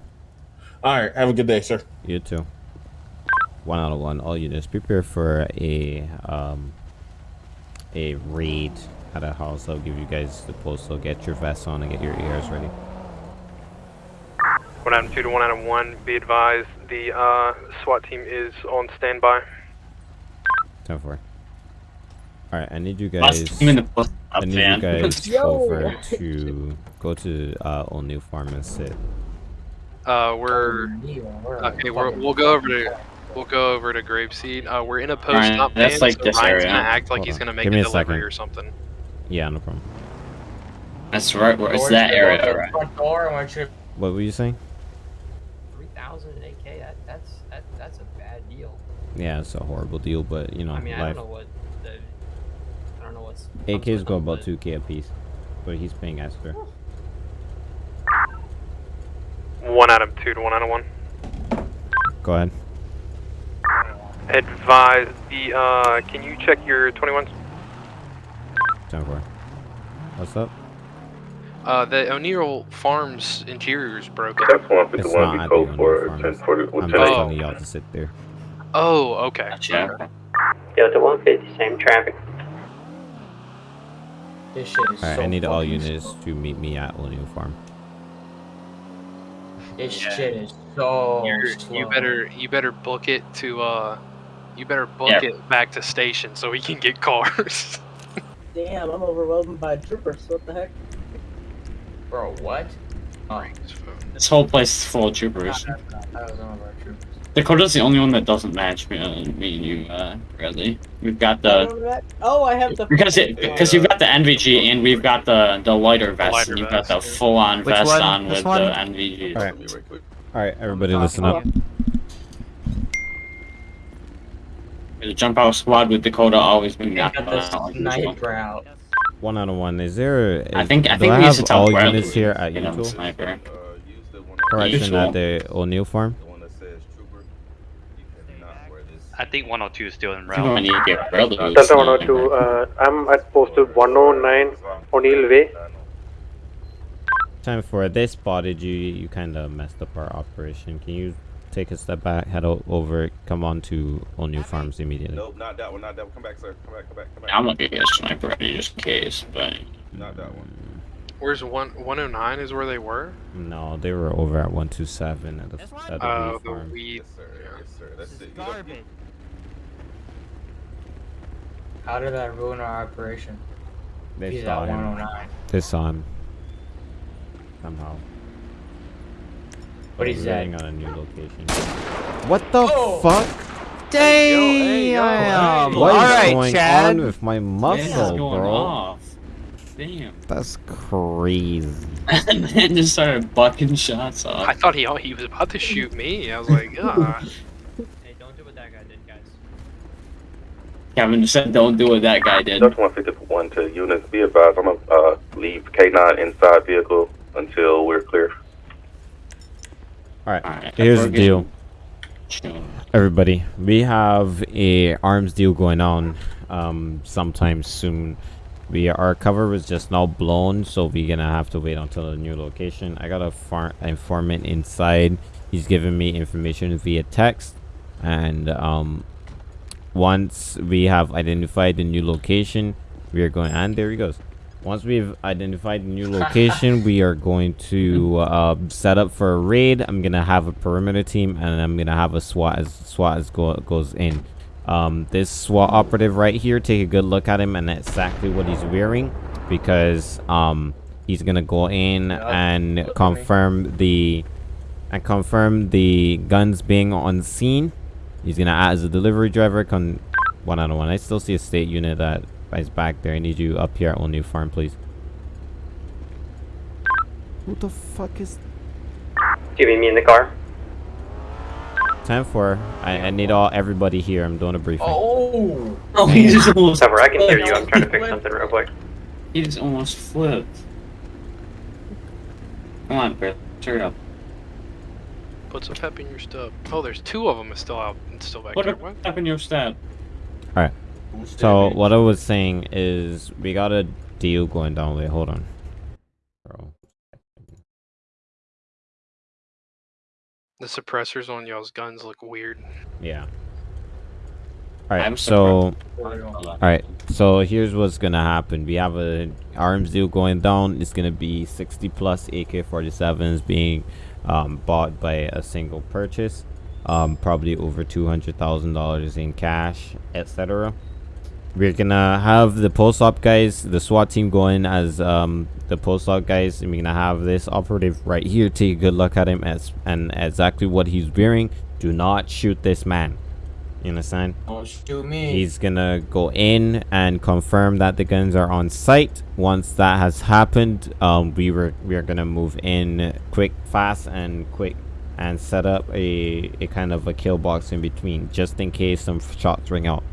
[SPEAKER 14] All right. Have a good day, sir.
[SPEAKER 2] You too. One out of one. All units prepare for a um a raid at a house. I'll give you guys the postal. Get your vests on and get your ears ready.
[SPEAKER 4] One item two to one item one. Be advised, the uh, SWAT team is on standby.
[SPEAKER 2] Ten four. All right. I need you
[SPEAKER 11] Last
[SPEAKER 2] guys.
[SPEAKER 11] team in the post-
[SPEAKER 2] I need you guys over to go to uh, O'Neill Farm and sit.
[SPEAKER 4] Uh, we're okay. We're, we'll go over to we'll go over to Grapeseed. Uh, we're in a post
[SPEAKER 11] Ryan,
[SPEAKER 4] up
[SPEAKER 11] that's
[SPEAKER 4] band,
[SPEAKER 11] like
[SPEAKER 4] so
[SPEAKER 11] this
[SPEAKER 4] Ryan's
[SPEAKER 11] area.
[SPEAKER 4] gonna act like
[SPEAKER 2] Hold
[SPEAKER 4] he's
[SPEAKER 2] on.
[SPEAKER 4] gonna make
[SPEAKER 2] Give
[SPEAKER 4] a
[SPEAKER 2] me a
[SPEAKER 4] delivery
[SPEAKER 2] second.
[SPEAKER 4] or something.
[SPEAKER 2] Yeah, no problem.
[SPEAKER 11] That's right. Where it's that area, right?
[SPEAKER 15] Front door, I want you.
[SPEAKER 2] What were you saying?
[SPEAKER 15] Three thousand an AK. That that's that that's a bad deal.
[SPEAKER 2] Yeah, it's a horrible deal, but you know,
[SPEAKER 15] I mean, I don't know what the. I don't know what's.
[SPEAKER 2] AKs go about 2k a piece, but he's paying extra.
[SPEAKER 4] One out of two to one out of one.
[SPEAKER 2] Go ahead.
[SPEAKER 4] Advise the. Uh, can you check your 21s?
[SPEAKER 2] Time for. What's up?
[SPEAKER 4] Uh, the O'Neill Farms interior is broken.
[SPEAKER 2] It's not at the O'Neill Farms. I'm just telling y'all to sit there.
[SPEAKER 4] Oh, okay.
[SPEAKER 11] Gotcha.
[SPEAKER 5] Delta 150, same traffic.
[SPEAKER 15] This shit is
[SPEAKER 2] Alright,
[SPEAKER 15] so
[SPEAKER 2] I need all
[SPEAKER 15] fucking
[SPEAKER 2] units to meet me at O'Neill Farm.
[SPEAKER 15] This shit is so
[SPEAKER 4] You're,
[SPEAKER 15] slow.
[SPEAKER 4] you better you better book it to uh, you better book
[SPEAKER 11] Yeah.
[SPEAKER 4] it back to station so we can get cars.
[SPEAKER 9] Damn, I'm overwhelmed by troopers. What the heck?
[SPEAKER 15] Bro, what? Oh,
[SPEAKER 11] This whole place is full of troopers.
[SPEAKER 15] that was one of our troopers.
[SPEAKER 11] Dakota's the only one that doesn't match me, uh, me and you, uh, Bradley. We've got the
[SPEAKER 9] Oh, I have the.
[SPEAKER 11] because it because you've got the NVG and we've got the the lighter vest
[SPEAKER 4] lighter
[SPEAKER 11] and you've got the full on
[SPEAKER 7] Which
[SPEAKER 11] vest
[SPEAKER 7] one?
[SPEAKER 11] on
[SPEAKER 7] Which
[SPEAKER 11] with
[SPEAKER 7] one?
[SPEAKER 11] the NVG.
[SPEAKER 2] Alright. Alright, everybody listen up.
[SPEAKER 11] The jump out squad with Dakota always been
[SPEAKER 15] We
[SPEAKER 11] got
[SPEAKER 15] got
[SPEAKER 11] uh,
[SPEAKER 15] this
[SPEAKER 11] like usual.
[SPEAKER 15] sniper out.
[SPEAKER 2] One out of one. Is there?
[SPEAKER 11] I think I
[SPEAKER 2] do
[SPEAKER 11] think
[SPEAKER 2] I
[SPEAKER 11] we used to
[SPEAKER 2] have all
[SPEAKER 11] Bradley
[SPEAKER 2] units here at
[SPEAKER 11] get him sniper.
[SPEAKER 2] Correction at the O'Neill Farm.
[SPEAKER 3] I think 102 is still in
[SPEAKER 11] I think
[SPEAKER 3] route.
[SPEAKER 11] we need to get
[SPEAKER 5] Delta 102, uh, I'm at post 109 O'Neill Way.
[SPEAKER 2] Time for it. They spotted you. You kind of messed up our operation. Can you take a step back, head o- over, come on to O'Neill Farms immediately?
[SPEAKER 6] Nope, not that one, not that one. Come back, sir. Come back, come back, come back.
[SPEAKER 11] I'm gonna get a sniper ready just in case, but
[SPEAKER 6] Not that one.
[SPEAKER 4] Where's one 109 is where they were?
[SPEAKER 2] No, they were over at 127 at the, at the
[SPEAKER 4] Uh,
[SPEAKER 2] Weed
[SPEAKER 4] the
[SPEAKER 2] Farm.
[SPEAKER 4] weed.
[SPEAKER 6] Yes, sir. Yes, sir. That's it. You don't-
[SPEAKER 7] Garbage.
[SPEAKER 15] How did that ruin our operation?
[SPEAKER 2] They
[SPEAKER 15] He's
[SPEAKER 2] saw
[SPEAKER 15] at
[SPEAKER 2] him.
[SPEAKER 15] 109.
[SPEAKER 2] They saw him. Somehow.
[SPEAKER 15] What he
[SPEAKER 2] We're
[SPEAKER 15] said?
[SPEAKER 2] waiting on a new location. What the
[SPEAKER 15] Oh!
[SPEAKER 2] fuck?
[SPEAKER 7] Damn.
[SPEAKER 2] What is
[SPEAKER 7] All right,
[SPEAKER 2] going
[SPEAKER 7] Chad.
[SPEAKER 2] on with my
[SPEAKER 11] This
[SPEAKER 2] muscle,
[SPEAKER 11] going
[SPEAKER 2] bro?
[SPEAKER 11] off. Damn.
[SPEAKER 2] That's crazy.
[SPEAKER 11] and then just started bucking shots off.
[SPEAKER 4] I thought he he was about to shoot me. I was like, ah.
[SPEAKER 15] Hey, don't do what that guy did, guys.
[SPEAKER 11] Kevin just said, "Don't do what that guy did."
[SPEAKER 6] Delta 151 to units. Be advised, I'm gonna uh, leave K9 inside vehicle until we're clear.
[SPEAKER 2] Alright,
[SPEAKER 11] Alright,
[SPEAKER 2] here's the deal. Everybody, we have a arms deal going on um sometime soon. We our cover was just now blown, so we're gonna have to wait until the new location. I got a far informant inside. He's giving me information via text, and um, once we have identified the new location, we are going. And there he goes. Once we've identified the new location, we are going to uh, set up for a raid. I'm gonna have a perimeter team, and I'm gonna have a SWAT as SWAT as go, goes in. Um, this SWAT operative right here, take a good look at him and exactly what he's wearing, because um, he's gonna go in and confirm the and confirm the guns being on scene. He's gonna act as a delivery driver. Con one out of one. I still see a state unit that is back there. I need you up here at O'Neill Farm, please. Who the fuck is
[SPEAKER 5] Do you meet me in the car?
[SPEAKER 2] time for? I, I need all everybody here. I'm doing a briefing.
[SPEAKER 15] Oh!
[SPEAKER 11] Oh, he just almost.
[SPEAKER 5] Cover, I can hear you. I'm trying to fix something real quick.
[SPEAKER 11] He just almost flipped. Come on, Bert. Turn it up.
[SPEAKER 4] Put some pep in your stub. Oh, there's two of them still out, still back
[SPEAKER 11] Put
[SPEAKER 4] there.
[SPEAKER 11] a
[SPEAKER 4] What?
[SPEAKER 11] tap in your stab.
[SPEAKER 2] All right. So what I was saying is we got a deal going down. Wait, hold on. Bro.
[SPEAKER 4] The suppressors on y'all's guns look weird.
[SPEAKER 2] Yeah. All right. So. All right. So here's what's gonna happen. We have a arms deal going down. It's gonna be 60 plus AK-47s being um, bought by a single purchase. Um, probably over two hundred thousand dollars in cash, etc. we're gonna have the post op guys, the SWAT team going as um the post op guys, and we're gonna have this operative right here take a good look at him as and exactly what he's wearing. Do not shoot this man. You understand?
[SPEAKER 16] Don't shoot me.
[SPEAKER 2] He's gonna go in and confirm that the guns are on site. Once that has happened, um, we were we are gonna move in quick, fast, and quick, and set up a a kind of a kill box in between, just in case some shots ring out.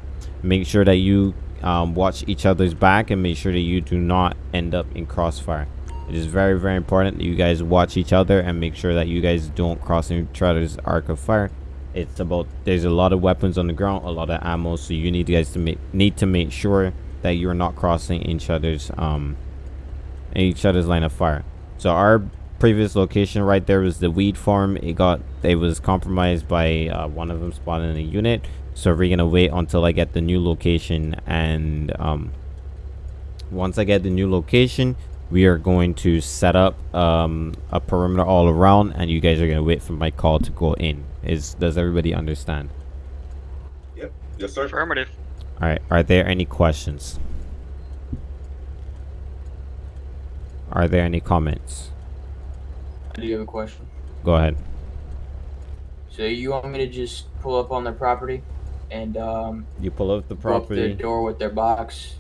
[SPEAKER 2] Make sure that you um, watch each other's back and make sure that you do not end up in crossfire. It is very very important that you guys watch each other and make sure that you guys don't cross each other's arc of fire. It's about there's a lot of weapons on the ground a lot of ammo so you need guys to make need to make sure that you're not crossing each other's um each other's line of fire. So our previous location right there was the weed farm. It got it was compromised by uh, one of them spawning a unit so we're gonna wait until i get the new location and um once i get the new location we are going to set up um, a perimeter all around and you guys are going to wait for my call to go in is does everybody understand
[SPEAKER 6] Yep. Yes, sir.
[SPEAKER 3] Affirmative.
[SPEAKER 2] all right are there any questions are there any comments
[SPEAKER 16] I do have a question.
[SPEAKER 2] go ahead
[SPEAKER 16] So you want me to just pull up on the property and um
[SPEAKER 2] you pull up the
[SPEAKER 16] go up their
[SPEAKER 2] property.
[SPEAKER 16] door with their box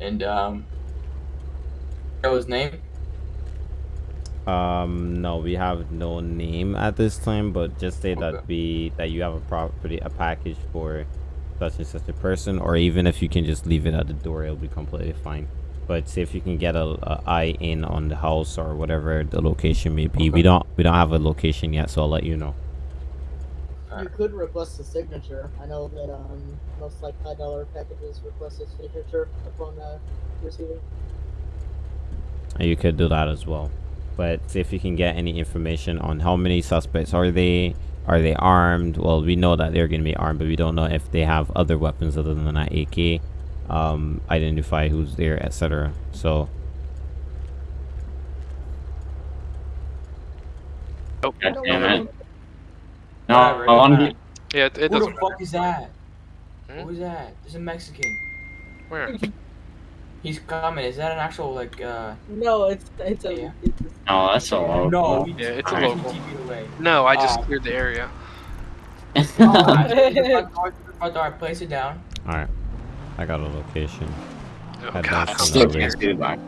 [SPEAKER 16] and um know his name?
[SPEAKER 2] um no we have no name at this time but just say that we that you have a property a package for such and such a person or even if you can just leave it at the door it'll be completely fine. But see if you can get a, a eye in on the house or whatever the location may be. We don't we don't have a location yet so i'll let you know
[SPEAKER 9] You could request a signature. I know that um, most like high dollar packages request a signature upon uh, receiving.
[SPEAKER 2] You could do that as well but see if you can get any information on how many suspects are they are they armed well we know that they're going to be armed but we don't know if they have other weapons other than that ak um identify who's there etc so
[SPEAKER 4] Oh,
[SPEAKER 11] God damn it. No,
[SPEAKER 16] Alright,
[SPEAKER 11] I want to
[SPEAKER 16] alright.
[SPEAKER 11] be.
[SPEAKER 4] Yeah, it, it
[SPEAKER 16] Who
[SPEAKER 4] doesn't
[SPEAKER 16] the fuck
[SPEAKER 4] matter.
[SPEAKER 16] is that?
[SPEAKER 4] Hmm?
[SPEAKER 16] Who is that? There's a Mexican.
[SPEAKER 4] Where?
[SPEAKER 16] He's coming. Is that an actual like uh
[SPEAKER 9] No, it's it's a.
[SPEAKER 16] Yeah.
[SPEAKER 9] It's a
[SPEAKER 11] No, that's a low.
[SPEAKER 16] No,
[SPEAKER 4] Yeah, it's a local. No, I just
[SPEAKER 16] Uh,
[SPEAKER 4] cleared the area.
[SPEAKER 16] Oh, I just did the front door, the front door, I place it down.
[SPEAKER 2] all right i got a location
[SPEAKER 4] Oh
[SPEAKER 2] Head
[SPEAKER 4] god.
[SPEAKER 2] down to
[SPEAKER 11] Still
[SPEAKER 2] Norway.
[SPEAKER 11] can't see the back.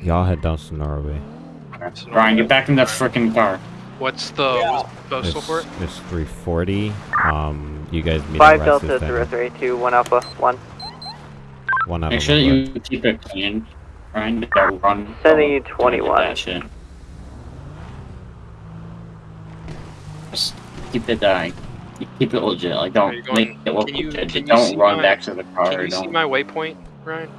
[SPEAKER 2] y'all head down to norway
[SPEAKER 11] Brian, get back in that freaking car.
[SPEAKER 4] What's the, what's the postal
[SPEAKER 2] it's,
[SPEAKER 4] for it?
[SPEAKER 2] it's 340 um you guys meet
[SPEAKER 17] Five
[SPEAKER 2] at
[SPEAKER 17] Delta
[SPEAKER 2] Reston.
[SPEAKER 17] zero three two one Alpha one.
[SPEAKER 2] one out
[SPEAKER 11] Make
[SPEAKER 2] of
[SPEAKER 11] sure that
[SPEAKER 2] number.
[SPEAKER 11] you keep it clean. Brian, don't run.
[SPEAKER 17] Sending you
[SPEAKER 11] don't
[SPEAKER 17] 21.
[SPEAKER 11] do that shit. Just keep it uh, keep it legit. Like
[SPEAKER 4] Are you
[SPEAKER 11] don't make it look
[SPEAKER 4] can you-
[SPEAKER 11] legit.
[SPEAKER 4] can you
[SPEAKER 11] don't
[SPEAKER 4] see
[SPEAKER 11] run
[SPEAKER 4] my-
[SPEAKER 11] back to the car.
[SPEAKER 4] Can you see
[SPEAKER 11] don't.
[SPEAKER 4] my waypoint, Ryan?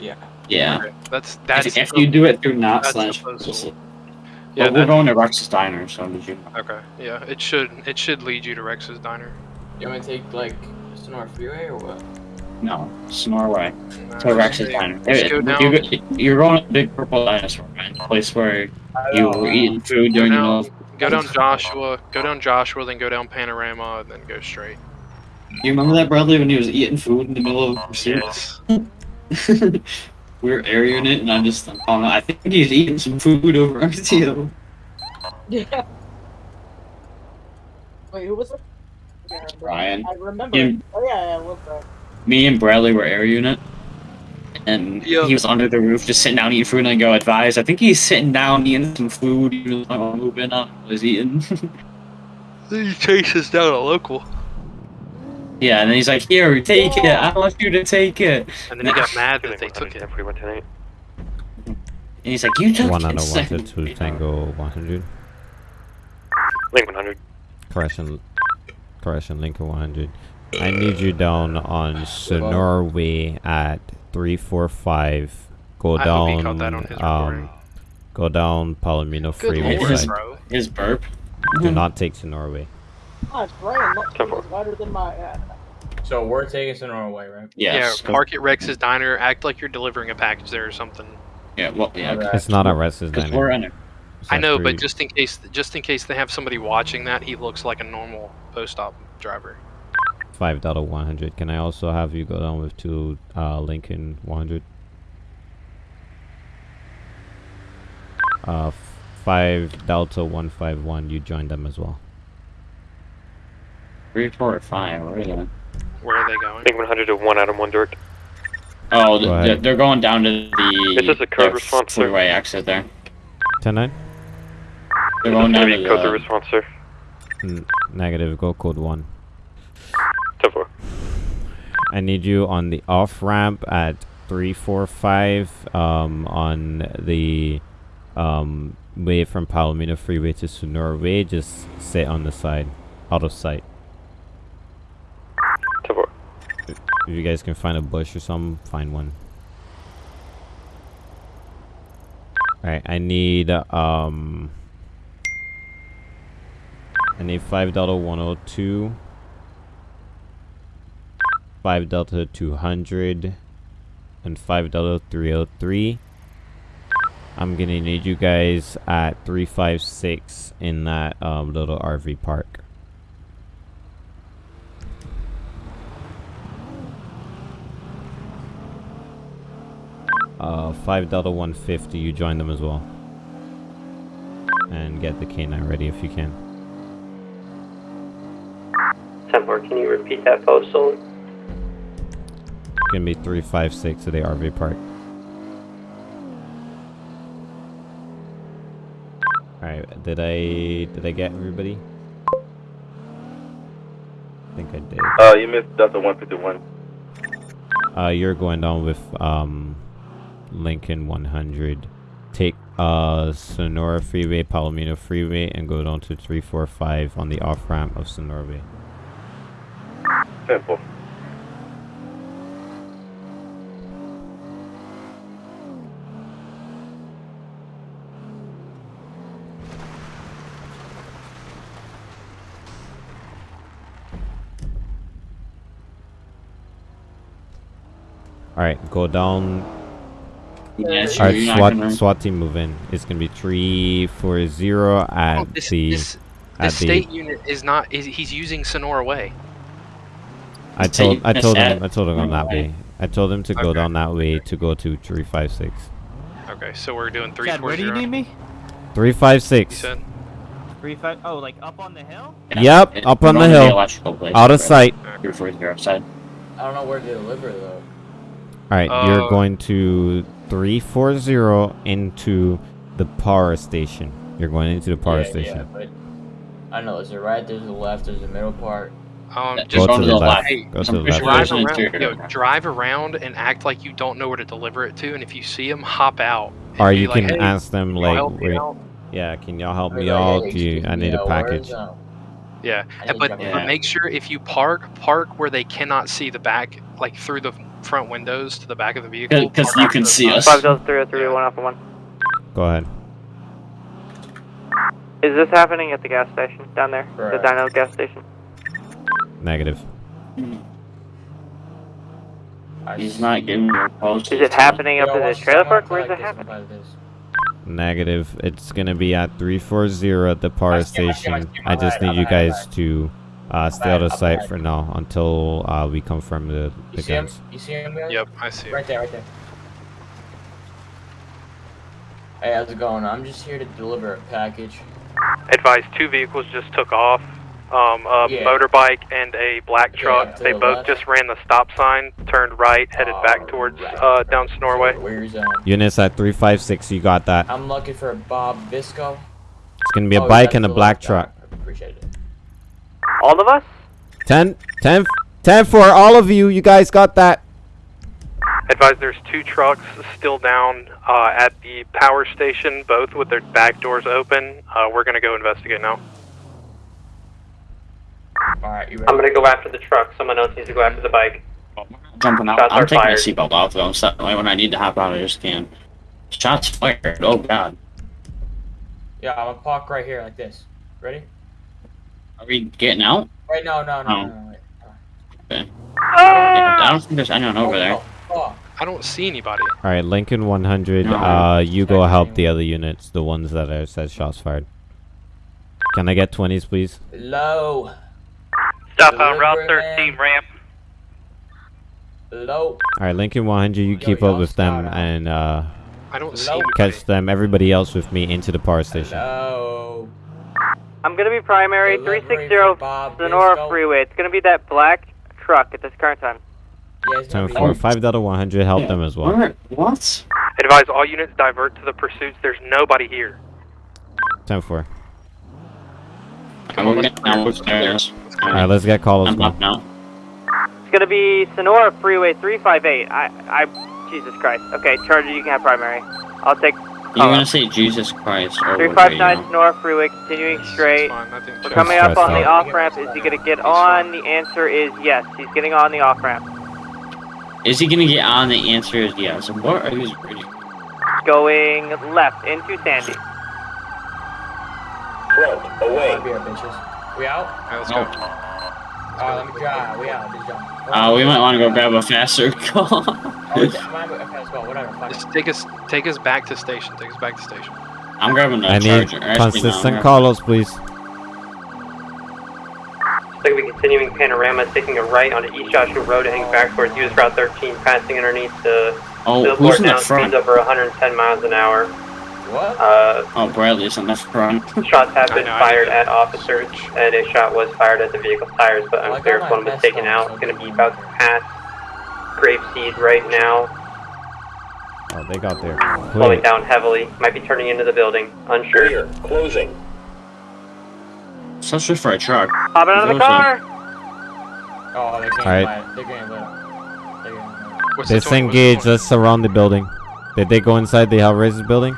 [SPEAKER 16] Yeah.
[SPEAKER 11] Yeah.
[SPEAKER 4] Okay, That's that's.
[SPEAKER 11] if, if
[SPEAKER 4] the-
[SPEAKER 11] you do it through not
[SPEAKER 4] that's the
[SPEAKER 11] slash.
[SPEAKER 4] postal.
[SPEAKER 11] Yeah,
[SPEAKER 4] Yeah,
[SPEAKER 11] we're going to Rex's Diner, so did you?
[SPEAKER 4] Okay, yeah, it should it should lead you to Rex's diner.
[SPEAKER 16] You want me to take like Sonora Freeway or what?
[SPEAKER 11] No, Snorway.
[SPEAKER 4] Nah,
[SPEAKER 11] To Rex's
[SPEAKER 4] just-
[SPEAKER 11] Diner.
[SPEAKER 4] just
[SPEAKER 11] Hey, you, you're going to the Big Purple Dinosaur, man. The place where you uh, were eating food during the
[SPEAKER 4] down,
[SPEAKER 11] middle.
[SPEAKER 4] go down Joshua, go down Joshua, then go down Panorama, and then go straight.
[SPEAKER 11] You remember that Bradley when he was eating food in the middle of pursuit?
[SPEAKER 4] Yes.
[SPEAKER 11] we were airing it, and I just, I don't know. I think he's eating some food over RTO.
[SPEAKER 9] Yeah. Wait, who was it? Yeah, I.
[SPEAKER 11] Ryan.
[SPEAKER 9] I remember.
[SPEAKER 11] Him.
[SPEAKER 9] Oh yeah, yeah, what's that?
[SPEAKER 11] Me and Bradley were air unit, and he was under the roof just sitting down eating food, and I go advise. I think he's sitting down eating some food. He was like, oh, moving up, was eating.
[SPEAKER 4] Then he chases down a local,
[SPEAKER 11] yeah, and then he's like, "Here, take it. I want you to take it."
[SPEAKER 4] and then he got mad that they took it.
[SPEAKER 11] And he's like, "You took
[SPEAKER 2] one
[SPEAKER 11] it."
[SPEAKER 2] out of
[SPEAKER 11] It's
[SPEAKER 2] one
[SPEAKER 11] like-
[SPEAKER 2] to two tango 100
[SPEAKER 3] Link 100.
[SPEAKER 2] correction correction lincoln 100 i need you down on sonora way at 345 go
[SPEAKER 4] I hope he caught that on
[SPEAKER 2] down
[SPEAKER 4] his
[SPEAKER 2] um go down palomino
[SPEAKER 4] Good
[SPEAKER 2] freeway
[SPEAKER 4] lord,
[SPEAKER 11] His burp.
[SPEAKER 2] do not take sonora way
[SPEAKER 9] Oh, it's Brian. That was wider than my. Uh,
[SPEAKER 16] So we're taking Sonora Way, right?
[SPEAKER 11] Yes.
[SPEAKER 4] Yeah, park at Rex's diner. Act like you're delivering a package there or something.
[SPEAKER 11] Yeah. Well, yeah.
[SPEAKER 16] Alright.
[SPEAKER 2] it's not a restless
[SPEAKER 11] Because
[SPEAKER 2] diner
[SPEAKER 11] we're in it.
[SPEAKER 4] I know, but just in case, just in case they have somebody watching that, he looks like a normal post-op driver.
[SPEAKER 2] Five Delta 100. Can I also have you go down with two uh, Lincoln 100? Uh, five Delta 151. You join them as well.
[SPEAKER 11] Three, four, five. Where are they?
[SPEAKER 4] Where are they going?
[SPEAKER 5] Big 100 to 1 Adam 1 direct.
[SPEAKER 11] Oh,
[SPEAKER 2] Go
[SPEAKER 11] th- they're, they're going down to the.
[SPEAKER 5] This Is a code
[SPEAKER 11] the
[SPEAKER 5] response, sir?
[SPEAKER 11] Freeway exit there.
[SPEAKER 2] 10 9?
[SPEAKER 11] They're going down to
[SPEAKER 5] code to
[SPEAKER 11] the.
[SPEAKER 5] response, sir.
[SPEAKER 2] N- negative. Go code 1.
[SPEAKER 5] 10 4.
[SPEAKER 2] I need you on the off ramp at 345 um, on the um, way from Palomino Freeway to Sonora Way. Just sit on the side, out of sight.
[SPEAKER 5] 10 4.
[SPEAKER 2] If you guys can find a bush or something, find one. Alright, I need um I need five Delta one oh two five Delta two hundred and five Delta three oh three. I'm gonna need you guys at three five six in that um little RV park. Uh, 5 Delta 150, you join them as well. And get the K9 ready if you can.
[SPEAKER 5] 10 4. Can you repeat that postal?
[SPEAKER 2] It's Gonna be 356 to the RV park. Alright, did I did I get everybody? I think I did.
[SPEAKER 6] Uh, you missed Delta 151.
[SPEAKER 2] Uh, you're going down with um, Lincoln 100. Take uh, Sonora Freeway, Palomino Freeway, and go down to 345 on the off ramp of Sonora Way.
[SPEAKER 6] Simple.
[SPEAKER 2] Alright, go down.
[SPEAKER 11] Yeah, sure,
[SPEAKER 2] Alright, SWAT,
[SPEAKER 11] gonna-
[SPEAKER 2] SWAT team move in. It's gonna be 340 at
[SPEAKER 4] Oh, this,
[SPEAKER 2] the.
[SPEAKER 4] this,
[SPEAKER 2] at
[SPEAKER 4] this
[SPEAKER 2] the
[SPEAKER 4] state unit is not. Is, he's using Sonora Way.
[SPEAKER 2] I told I told him I told him on that way. I told him to go
[SPEAKER 4] Okay.
[SPEAKER 2] down that way to go to 356.
[SPEAKER 4] Okay, so we're doing three
[SPEAKER 7] Chad,
[SPEAKER 4] four
[SPEAKER 7] where do you
[SPEAKER 4] zero.
[SPEAKER 7] need me?
[SPEAKER 4] You
[SPEAKER 2] 356.
[SPEAKER 7] Three five. Oh, like up on the hill?
[SPEAKER 2] Yep,
[SPEAKER 11] It-
[SPEAKER 2] up on the
[SPEAKER 11] on
[SPEAKER 2] hill.
[SPEAKER 11] electrical place,
[SPEAKER 2] Out of
[SPEAKER 11] right?
[SPEAKER 2] sight.
[SPEAKER 11] Three, four, zero, side.
[SPEAKER 16] I don't know where to deliver though.
[SPEAKER 2] Alright, you're
[SPEAKER 4] Uh,
[SPEAKER 2] going to 340 into the power station. You're going into the power
[SPEAKER 16] yeah,
[SPEAKER 2] station.
[SPEAKER 16] Yeah, but I don't know. There's a right. There's the left. There's the middle part.
[SPEAKER 4] Um,
[SPEAKER 11] Go
[SPEAKER 4] just
[SPEAKER 2] to the left.
[SPEAKER 4] Hey,
[SPEAKER 2] Go to the left.
[SPEAKER 4] drive around.
[SPEAKER 11] interior.
[SPEAKER 4] Yo, drive around and act like you don't know where to deliver it to, and if you see them, hop out. and
[SPEAKER 2] Or you
[SPEAKER 4] like,
[SPEAKER 2] can
[SPEAKER 4] "Hey,
[SPEAKER 2] ask them
[SPEAKER 4] can you
[SPEAKER 2] like, wait, yeah, can y'all help
[SPEAKER 16] Or
[SPEAKER 2] me
[SPEAKER 16] like,
[SPEAKER 2] out?
[SPEAKER 16] hey,
[SPEAKER 2] you, I need a package.
[SPEAKER 4] Yeah, but, but make sure if you park, park where they cannot see the back, like through the front windows to the back of the vehicle. Because
[SPEAKER 11] you can see us.
[SPEAKER 17] Five Delta three oh three one alpha one.
[SPEAKER 2] Go ahead.
[SPEAKER 17] Is this happening at the gas station down there? The
[SPEAKER 16] Correct.
[SPEAKER 17] Dino gas station.
[SPEAKER 2] Negative. Hmm.
[SPEAKER 16] I
[SPEAKER 11] He's not giving me a post.
[SPEAKER 17] Is it happening up
[SPEAKER 16] Yo,
[SPEAKER 17] in the trailer park? Where's it happening?
[SPEAKER 2] Negative. It's gonna be at 340 at the power
[SPEAKER 16] I see I I
[SPEAKER 2] station. I just need you guys to uh, stay out of sight for now until uh, we confirm the,
[SPEAKER 16] You
[SPEAKER 2] the
[SPEAKER 16] see him?
[SPEAKER 2] guns.
[SPEAKER 16] You see him? guys?
[SPEAKER 4] Yep, I see.
[SPEAKER 16] Right there, right there. Hey, how's it going? I'm just here to deliver a package.
[SPEAKER 4] Advise two vehicles just took off. Um, a
[SPEAKER 16] Yeah.
[SPEAKER 4] motorbike and a black truck.
[SPEAKER 16] up to
[SPEAKER 4] They
[SPEAKER 16] the
[SPEAKER 4] both
[SPEAKER 16] left.
[SPEAKER 4] just ran the stop sign, turned right, headed back towards
[SPEAKER 16] Alright.
[SPEAKER 4] uh, down Snorway.
[SPEAKER 16] Where's um?
[SPEAKER 2] Units at 356. You got that.
[SPEAKER 16] I'm looking for Bob Visco.
[SPEAKER 2] It's gonna be a
[SPEAKER 16] Oh,
[SPEAKER 2] bike and a black truck.
[SPEAKER 16] I Appreciate it.
[SPEAKER 17] All of us?
[SPEAKER 2] 10, 10, 10 for all of you. You guys got that.
[SPEAKER 4] Advise there's two trucks still down uh, at the power station, both with their back doors open. Uh, we're gonna go investigate now.
[SPEAKER 16] All right, you ready?
[SPEAKER 5] I'm gonna go after the truck. Someone else needs to go after the bike.
[SPEAKER 11] Jumping out.
[SPEAKER 5] Shots
[SPEAKER 11] I'm
[SPEAKER 5] are
[SPEAKER 11] taking my seatbelt off though. So that way when I need to hop out, I just can. Shots fired. Oh god.
[SPEAKER 16] Yeah, I'm gonna park right here like this. Ready?
[SPEAKER 11] Are we getting out?
[SPEAKER 16] Wait, no, no, no,
[SPEAKER 11] Oh.
[SPEAKER 16] no, no, wait.
[SPEAKER 11] Okay. I don't think there's anyone over there.
[SPEAKER 16] Oh,
[SPEAKER 4] I don't see anybody.
[SPEAKER 2] All right, Lincoln 100.
[SPEAKER 11] No.
[SPEAKER 2] Uh, you go help the other units, the ones that are said shots fired. Can I get 20s, please?
[SPEAKER 16] low.
[SPEAKER 17] Stop on Route 13 ramp.
[SPEAKER 16] Low.
[SPEAKER 2] All right, Lincoln 100, you keep up with them and uh,
[SPEAKER 4] I don't see
[SPEAKER 2] catch them. Everybody else with me into the power station.
[SPEAKER 16] Low.
[SPEAKER 17] I'm gonna be primary
[SPEAKER 16] Delivery
[SPEAKER 17] 360 Sonora
[SPEAKER 16] Bisco.
[SPEAKER 17] Freeway. It's gonna be that black truck at this current time.
[SPEAKER 16] Yeah, it's gonna
[SPEAKER 2] Time
[SPEAKER 16] be-
[SPEAKER 2] for five dollar 100. Help them as well.
[SPEAKER 11] What?
[SPEAKER 4] Advise all units divert to the pursuits. There's nobody here.
[SPEAKER 2] Time for.
[SPEAKER 11] I'm gonna now upstairs.
[SPEAKER 2] All right, let's get calls.
[SPEAKER 11] I'm up now.
[SPEAKER 17] It's gonna be Sonora Freeway 358. I, I, Jesus Christ. Okay, Charger, you can have primary. I'll take
[SPEAKER 11] You're gonna say Jesus Christ or what?
[SPEAKER 17] 359 Sonora Freeway, continuing straight. We're coming up on the off ramp. Is he gonna get on? The answer is yes. He's getting on the off ramp.
[SPEAKER 11] Is he gonna get on? The answer is yes. What are these?
[SPEAKER 17] Going left into Sandy.
[SPEAKER 16] Front, away. We out?
[SPEAKER 4] Alright, let's
[SPEAKER 11] go.
[SPEAKER 16] Alright, let me drive. We out. Just.
[SPEAKER 11] Uh, we might want to go grab a faster car.
[SPEAKER 16] Oh, okay, let's go. Whatever. Fuck it.
[SPEAKER 4] Just take us, take us back to station. Take us back to station.
[SPEAKER 11] I'm grabbing a
[SPEAKER 2] I need
[SPEAKER 11] charger. Actually,
[SPEAKER 2] consistent
[SPEAKER 11] grabbing-
[SPEAKER 2] calls, please.
[SPEAKER 5] Looks like we're continuing panorama, taking a right onto East Joshua Road, heading back towards US Route 13, passing underneath the
[SPEAKER 11] Oh,
[SPEAKER 5] billboard
[SPEAKER 11] who's in the
[SPEAKER 5] now,
[SPEAKER 11] front?
[SPEAKER 5] speeds over 110 miles an hour.
[SPEAKER 16] What?
[SPEAKER 5] Uh,
[SPEAKER 11] Oh, Bradley's in the front.
[SPEAKER 5] shots have been
[SPEAKER 4] know,
[SPEAKER 5] fired at officers, and a shot was fired at the vehicle's tires, but unclear
[SPEAKER 16] got
[SPEAKER 5] if one was taken
[SPEAKER 16] on,
[SPEAKER 5] out. It's going to be about to pass Grapeseed right now,
[SPEAKER 2] Oh, they got there.
[SPEAKER 5] slowing down heavily. Might be turning into the building. Unsure.
[SPEAKER 16] Closing.
[SPEAKER 11] Such for a truck.
[SPEAKER 17] Hop out of the car.
[SPEAKER 16] Oh, they're getting
[SPEAKER 2] Alright.
[SPEAKER 16] They're getting lit. They're getting lit.
[SPEAKER 4] What's the 20? What's the
[SPEAKER 2] Disengage. Let's surround the building. Did they go inside the Hellraiser building?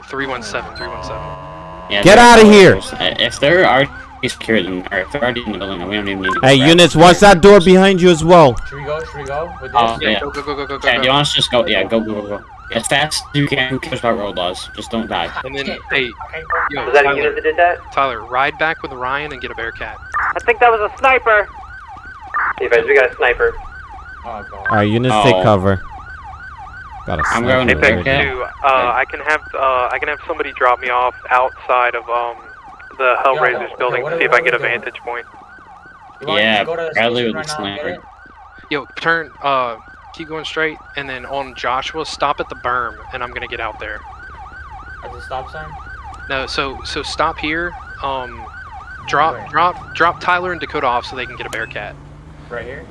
[SPEAKER 4] Oh, 317, 317.
[SPEAKER 11] Yeah,
[SPEAKER 2] Get
[SPEAKER 11] out
[SPEAKER 2] of here!
[SPEAKER 11] close. Uh, If they're already secured, then, or if they're already in the building, we don't even need to
[SPEAKER 2] Hey, units, watch that door behind you as well.
[SPEAKER 16] Should we go? Should we go with this?
[SPEAKER 11] Oh, yeah.
[SPEAKER 4] Go, go, go, go, go, go.
[SPEAKER 11] Okay, do you want us to just go? Yeah, go, go, go, go. As fast as you can. Who cares about road laws? Just don't die.
[SPEAKER 4] And then, hey, yo,
[SPEAKER 5] Was that a
[SPEAKER 4] Tyler,
[SPEAKER 5] unit that did that?
[SPEAKER 4] Tyler, ride back with Ryan and get a Bearcat.
[SPEAKER 17] I think that was a sniper.
[SPEAKER 5] Hey, guys, we got a sniper.
[SPEAKER 16] Oh, God.
[SPEAKER 2] All right, units take
[SPEAKER 11] Oh.
[SPEAKER 2] cover. Got a
[SPEAKER 11] I'm going to
[SPEAKER 2] right
[SPEAKER 11] Bearcat.
[SPEAKER 2] there.
[SPEAKER 4] Two, uh, I can have, uh, I can have somebody drop me off outside of, um, the Hellraisers
[SPEAKER 16] Yo,
[SPEAKER 4] building
[SPEAKER 16] what
[SPEAKER 4] to see if I
[SPEAKER 16] what
[SPEAKER 4] get a
[SPEAKER 16] doing?
[SPEAKER 4] vantage point.
[SPEAKER 16] You want to
[SPEAKER 11] Yeah,
[SPEAKER 16] just go to the
[SPEAKER 11] Bradley
[SPEAKER 16] station
[SPEAKER 11] with the
[SPEAKER 16] right now and get
[SPEAKER 11] sniper.
[SPEAKER 16] it?
[SPEAKER 4] Yo, turn, uh, keep going straight, and then on Joshua, stop at the berm, and I'm gonna get out there.
[SPEAKER 16] At the stop sign?
[SPEAKER 4] No, so, so stop here, um, drop,
[SPEAKER 16] Where?
[SPEAKER 4] drop, drop Tyler and Dakota off so they can get a Bearcat.
[SPEAKER 16] Right here?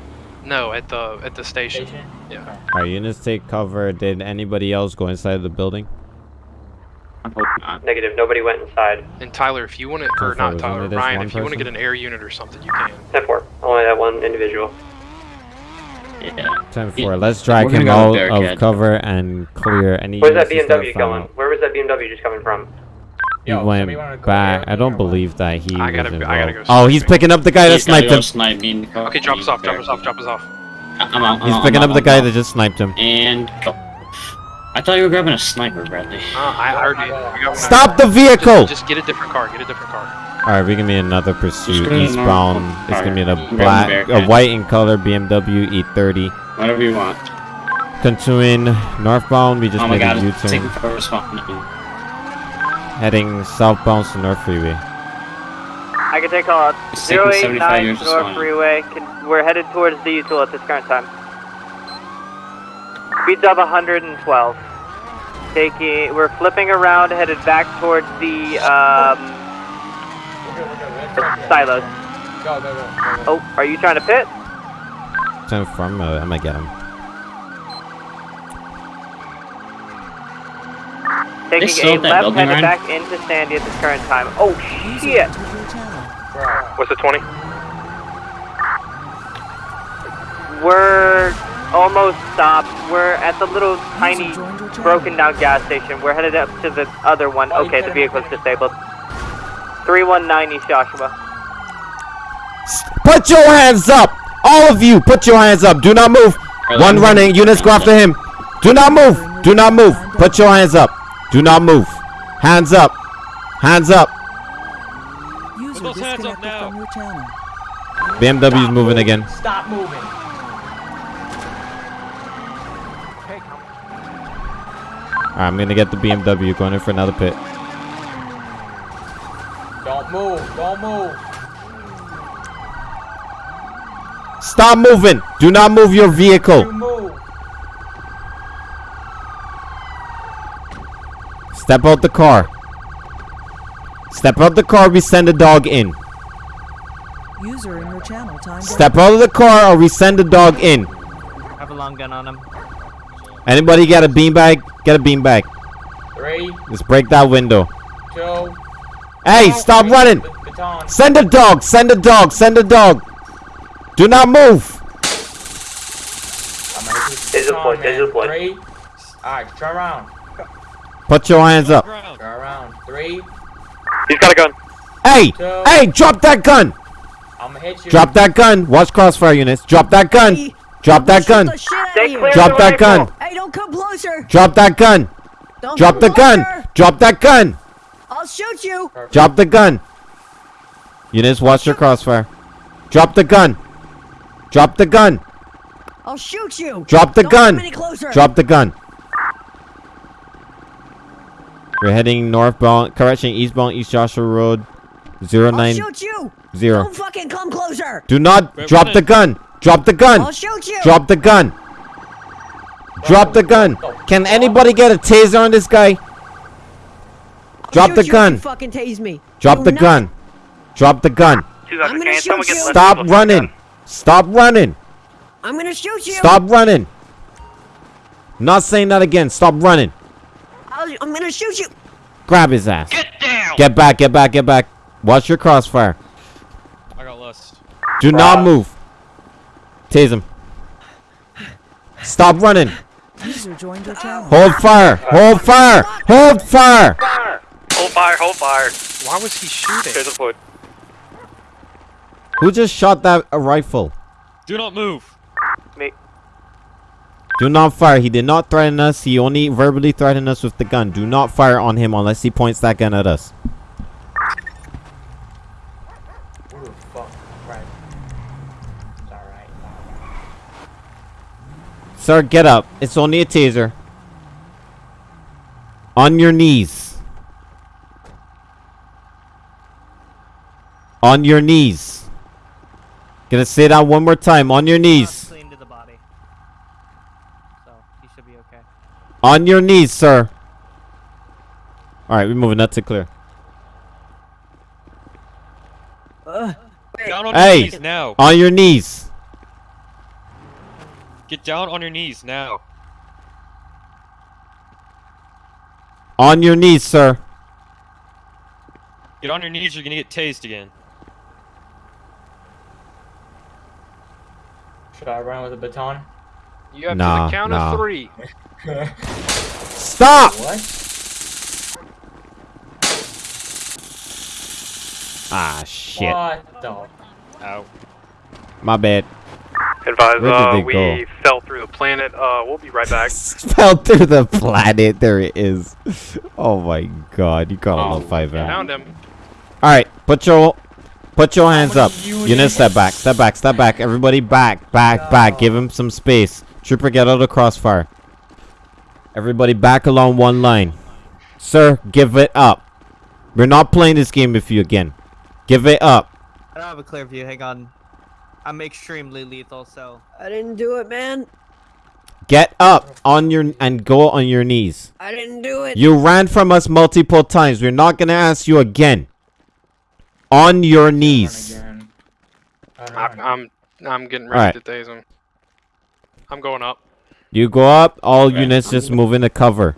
[SPEAKER 4] No, at the, at the station.
[SPEAKER 16] Station?
[SPEAKER 4] Yeah.
[SPEAKER 2] All right, units take cover. Did anybody else go inside the building?
[SPEAKER 11] I hope not.
[SPEAKER 5] Negative, nobody went inside.
[SPEAKER 4] And Tyler, if you want to,
[SPEAKER 2] So
[SPEAKER 4] or not Tyler, Ryan, if you want to get an air unit or something, you can.
[SPEAKER 5] 10-4. Only that one individual.
[SPEAKER 11] Yeah.
[SPEAKER 2] Time
[SPEAKER 11] Yeah,
[SPEAKER 2] for Let's drag
[SPEAKER 11] we're
[SPEAKER 2] him
[SPEAKER 11] go
[SPEAKER 2] out of
[SPEAKER 11] Bearcat.
[SPEAKER 2] cover and clear any.
[SPEAKER 5] Where's that BMW going? Where was that BMW just coming from?
[SPEAKER 2] He
[SPEAKER 16] Yo,
[SPEAKER 2] went
[SPEAKER 16] somebody wanna go
[SPEAKER 2] back. I don't believe that he
[SPEAKER 4] I gotta-
[SPEAKER 2] was
[SPEAKER 4] I gotta go
[SPEAKER 2] Oh, he's picking up the guy that
[SPEAKER 11] He's
[SPEAKER 2] sniped him.
[SPEAKER 11] snipe me in the car.
[SPEAKER 4] Okay, drop us off, drop us off, drop us off.
[SPEAKER 11] I'm out. I'm
[SPEAKER 2] He's
[SPEAKER 11] out,
[SPEAKER 2] picking
[SPEAKER 11] I'm
[SPEAKER 2] up the
[SPEAKER 11] out,
[SPEAKER 2] guy
[SPEAKER 11] I'm
[SPEAKER 2] that just sniped him.
[SPEAKER 11] And go. I thought you were grabbing a sniper, Bradley.
[SPEAKER 4] Uh, I already, I.
[SPEAKER 2] Stop the vehicle!
[SPEAKER 4] Just, just get a different car, get a different car.
[SPEAKER 2] All right, we're gonna be another pursuit eastbound. It's gonna be in a black, a white in color BMW E30.
[SPEAKER 11] Whatever you want.
[SPEAKER 2] Continuing northbound, we just
[SPEAKER 11] oh my
[SPEAKER 2] made
[SPEAKER 11] god,
[SPEAKER 2] a
[SPEAKER 11] it's taking
[SPEAKER 2] U-turn, heading southbound to North Freeway.
[SPEAKER 17] I can take call out.
[SPEAKER 11] It's taking 75
[SPEAKER 17] 089 North. Freeway. Can, we're headed towards the util at this current time. Speeds of 112. Taking, we're flipping around, headed back towards the um, silos.
[SPEAKER 16] Go, go, go. go, go.
[SPEAKER 17] Oh, are you trying to pit?
[SPEAKER 2] Time from, uh, I'm gonna get him.
[SPEAKER 17] Taking
[SPEAKER 11] still
[SPEAKER 17] a left,
[SPEAKER 11] building,
[SPEAKER 17] headed back into Sandy at this current time. Oh shit!
[SPEAKER 4] What's the 20?
[SPEAKER 17] We're almost stopped. We're at the little tiny broken down gas station. We're headed up to the other one. Okay, the
[SPEAKER 16] could've-
[SPEAKER 17] vehicle's disabled. 319 East Joshua.
[SPEAKER 2] Put your hands up! All of you, put your hands up. Do not move. One running. Units go after him. Do not move. Do not move. Put your hands up. Do not move. Hands up. Hands up.
[SPEAKER 10] User
[SPEAKER 18] those hands up now.
[SPEAKER 10] from your channel.
[SPEAKER 2] BMW's
[SPEAKER 16] Stop
[SPEAKER 2] moving again.
[SPEAKER 16] Stop moving.
[SPEAKER 2] Alright, I'm gonna get the BMW going in for another pit.
[SPEAKER 16] Don't move. Don't move.
[SPEAKER 2] Stop moving. Do not move your vehicle. Step out the car. Step out the car. We send the dog in.
[SPEAKER 10] User in your channel timed
[SPEAKER 2] Step out of the car or we send the dog in.
[SPEAKER 7] have a long gun on him.
[SPEAKER 2] Anybody got a beanbag? Get a beanbag.
[SPEAKER 16] Three,
[SPEAKER 2] Let's break that window.
[SPEAKER 16] two,
[SPEAKER 2] Hey, stop running! Send a dog! Send a dog! Send a dog! Do not move!
[SPEAKER 16] Taser deployed, taser deployed. Three. Alright, turn around.
[SPEAKER 2] Put your hands up.
[SPEAKER 16] Turn around. Three.
[SPEAKER 17] He's got a gun.
[SPEAKER 2] Hey! Hey, drop that gun!
[SPEAKER 16] I'm gonna hit you.
[SPEAKER 2] Drop that gun! Watch crossfire units. Drop that gun! Drop that gun!
[SPEAKER 12] Stay clear
[SPEAKER 2] Drop
[SPEAKER 12] of
[SPEAKER 2] that gun!
[SPEAKER 12] Hey, don't come closer.
[SPEAKER 2] Drop that gun!
[SPEAKER 12] Don't
[SPEAKER 2] Drop
[SPEAKER 12] come
[SPEAKER 2] the gun!
[SPEAKER 12] closer.
[SPEAKER 2] Drop that gun!
[SPEAKER 12] I'll shoot you.
[SPEAKER 2] Drop the gun! Units, watch your crossfire. Drop the gun! Drop the gun!
[SPEAKER 12] I'll shoot you.
[SPEAKER 2] Drop the
[SPEAKER 12] Don't
[SPEAKER 2] gun!
[SPEAKER 12] Come any closer.
[SPEAKER 2] Drop the gun! We're heading northbound, correction, eastbound, East Joshua Road, zero
[SPEAKER 12] I'll
[SPEAKER 2] nine
[SPEAKER 12] shoot you.
[SPEAKER 2] zero.
[SPEAKER 12] Don't fucking come closer.
[SPEAKER 2] Do not
[SPEAKER 12] We're
[SPEAKER 2] drop the
[SPEAKER 12] running.
[SPEAKER 2] gun! Drop the gun!
[SPEAKER 12] I'll shoot you.
[SPEAKER 2] Drop the gun! Drop the gun! Can anybody get a taser on this guy? Drop
[SPEAKER 12] Shoot
[SPEAKER 2] the
[SPEAKER 12] you if
[SPEAKER 2] gun!
[SPEAKER 12] you fucking tase me.
[SPEAKER 2] Drop
[SPEAKER 12] Do
[SPEAKER 2] the
[SPEAKER 12] not-
[SPEAKER 2] gun! Drop the gun!
[SPEAKER 12] I'm gonna shoot you.
[SPEAKER 2] Stop running! Stop running!
[SPEAKER 12] I'm gonna shoot you.
[SPEAKER 2] Stop running! Not saying that again. Stop running.
[SPEAKER 12] I'll, I'm gonna shoot you.
[SPEAKER 2] Grab his ass. Get down! Get back, get back, get back. Watch your crossfire.
[SPEAKER 18] I got lost.
[SPEAKER 2] Do not move. Tase him. Stop running.
[SPEAKER 10] User joined your channel.
[SPEAKER 2] Hold fire. Hold fire. Hold fire.
[SPEAKER 3] Hold fire, hold fire.
[SPEAKER 4] Why was he shooting?
[SPEAKER 3] Taser foot.
[SPEAKER 2] Who just shot that a rifle?
[SPEAKER 18] Do not move.
[SPEAKER 3] Me.
[SPEAKER 2] Do not fire. He did not threaten us. He only verbally threatened us with the gun. Do not fire on him unless he points that gun at us. Sir, get up. It's only a taser. On your knees. On your knees. Gonna say that one more time. On your knees.
[SPEAKER 7] Clean to the body. So, he should be okay.
[SPEAKER 2] On your knees, sir. Alright, we're moving that to clear.
[SPEAKER 12] Uh,
[SPEAKER 18] Down on your
[SPEAKER 2] Hey!
[SPEAKER 18] knees now.
[SPEAKER 2] On your knees.
[SPEAKER 18] Get down on your knees now.
[SPEAKER 2] On your knees, sir.
[SPEAKER 18] Get on your knees. You're gonna get tased again.
[SPEAKER 16] Should I run with a baton?
[SPEAKER 4] You have
[SPEAKER 2] Nah,
[SPEAKER 4] to the count
[SPEAKER 2] nah.
[SPEAKER 4] of three.
[SPEAKER 2] Stop!
[SPEAKER 16] What?
[SPEAKER 2] Ah, shit.
[SPEAKER 16] What the?
[SPEAKER 18] Ow.
[SPEAKER 2] My bad.
[SPEAKER 4] Advise,
[SPEAKER 2] Where did
[SPEAKER 4] uh, we
[SPEAKER 2] go?
[SPEAKER 4] fell through the planet. Uh, we'll be right back.
[SPEAKER 2] Fell through the planet. There it is. Oh my god. You got a low 5 M.
[SPEAKER 4] Found him.
[SPEAKER 2] Alright, put your put your hands up. Unit step back, step back, step back. Everybody back, back, back. Give him some space. Trooper, get out of the crossfire. Everybody back along one line. Sir, give it up. We're not playing this game with you again. Give it up.
[SPEAKER 7] I don't have a clear view. Hang on. I'm extremely lethal, so.
[SPEAKER 12] I didn't do it, man.
[SPEAKER 2] Get up on your and go on your knees.
[SPEAKER 12] I didn't do it.
[SPEAKER 2] You ran from us multiple times. We're not gonna ask you again. On your knees.
[SPEAKER 4] I'm, I'm, I'm getting
[SPEAKER 2] Alright.
[SPEAKER 4] ready to tase him. I'm going up.
[SPEAKER 2] You go up. All units just move into cover.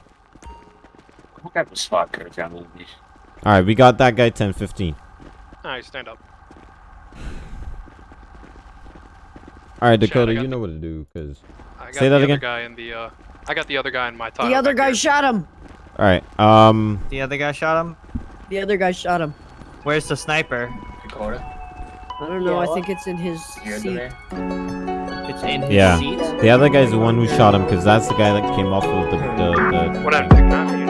[SPEAKER 11] What kind of spot could down on these?
[SPEAKER 2] All right, we got that guy 10 15.
[SPEAKER 4] Alright, stand up.
[SPEAKER 2] All right, Dakota,
[SPEAKER 4] got
[SPEAKER 2] you
[SPEAKER 4] the-
[SPEAKER 2] know what to do cuz
[SPEAKER 4] I got
[SPEAKER 2] Say
[SPEAKER 4] the
[SPEAKER 2] that
[SPEAKER 4] other
[SPEAKER 2] again.
[SPEAKER 4] guy in the, uh, I got the other guy in my title.
[SPEAKER 12] The other guy
[SPEAKER 4] here.
[SPEAKER 12] shot him.
[SPEAKER 2] All right. Um
[SPEAKER 7] The other guy shot him?
[SPEAKER 12] The other guy shot him.
[SPEAKER 7] Where's the sniper?
[SPEAKER 16] Dakota?
[SPEAKER 12] I don't know. I think it's in his seat.
[SPEAKER 7] It's in his
[SPEAKER 2] yeah.
[SPEAKER 7] seat?
[SPEAKER 2] The other guy's the one who shot him cuz that's the guy that came off of the the, the
[SPEAKER 4] What happened?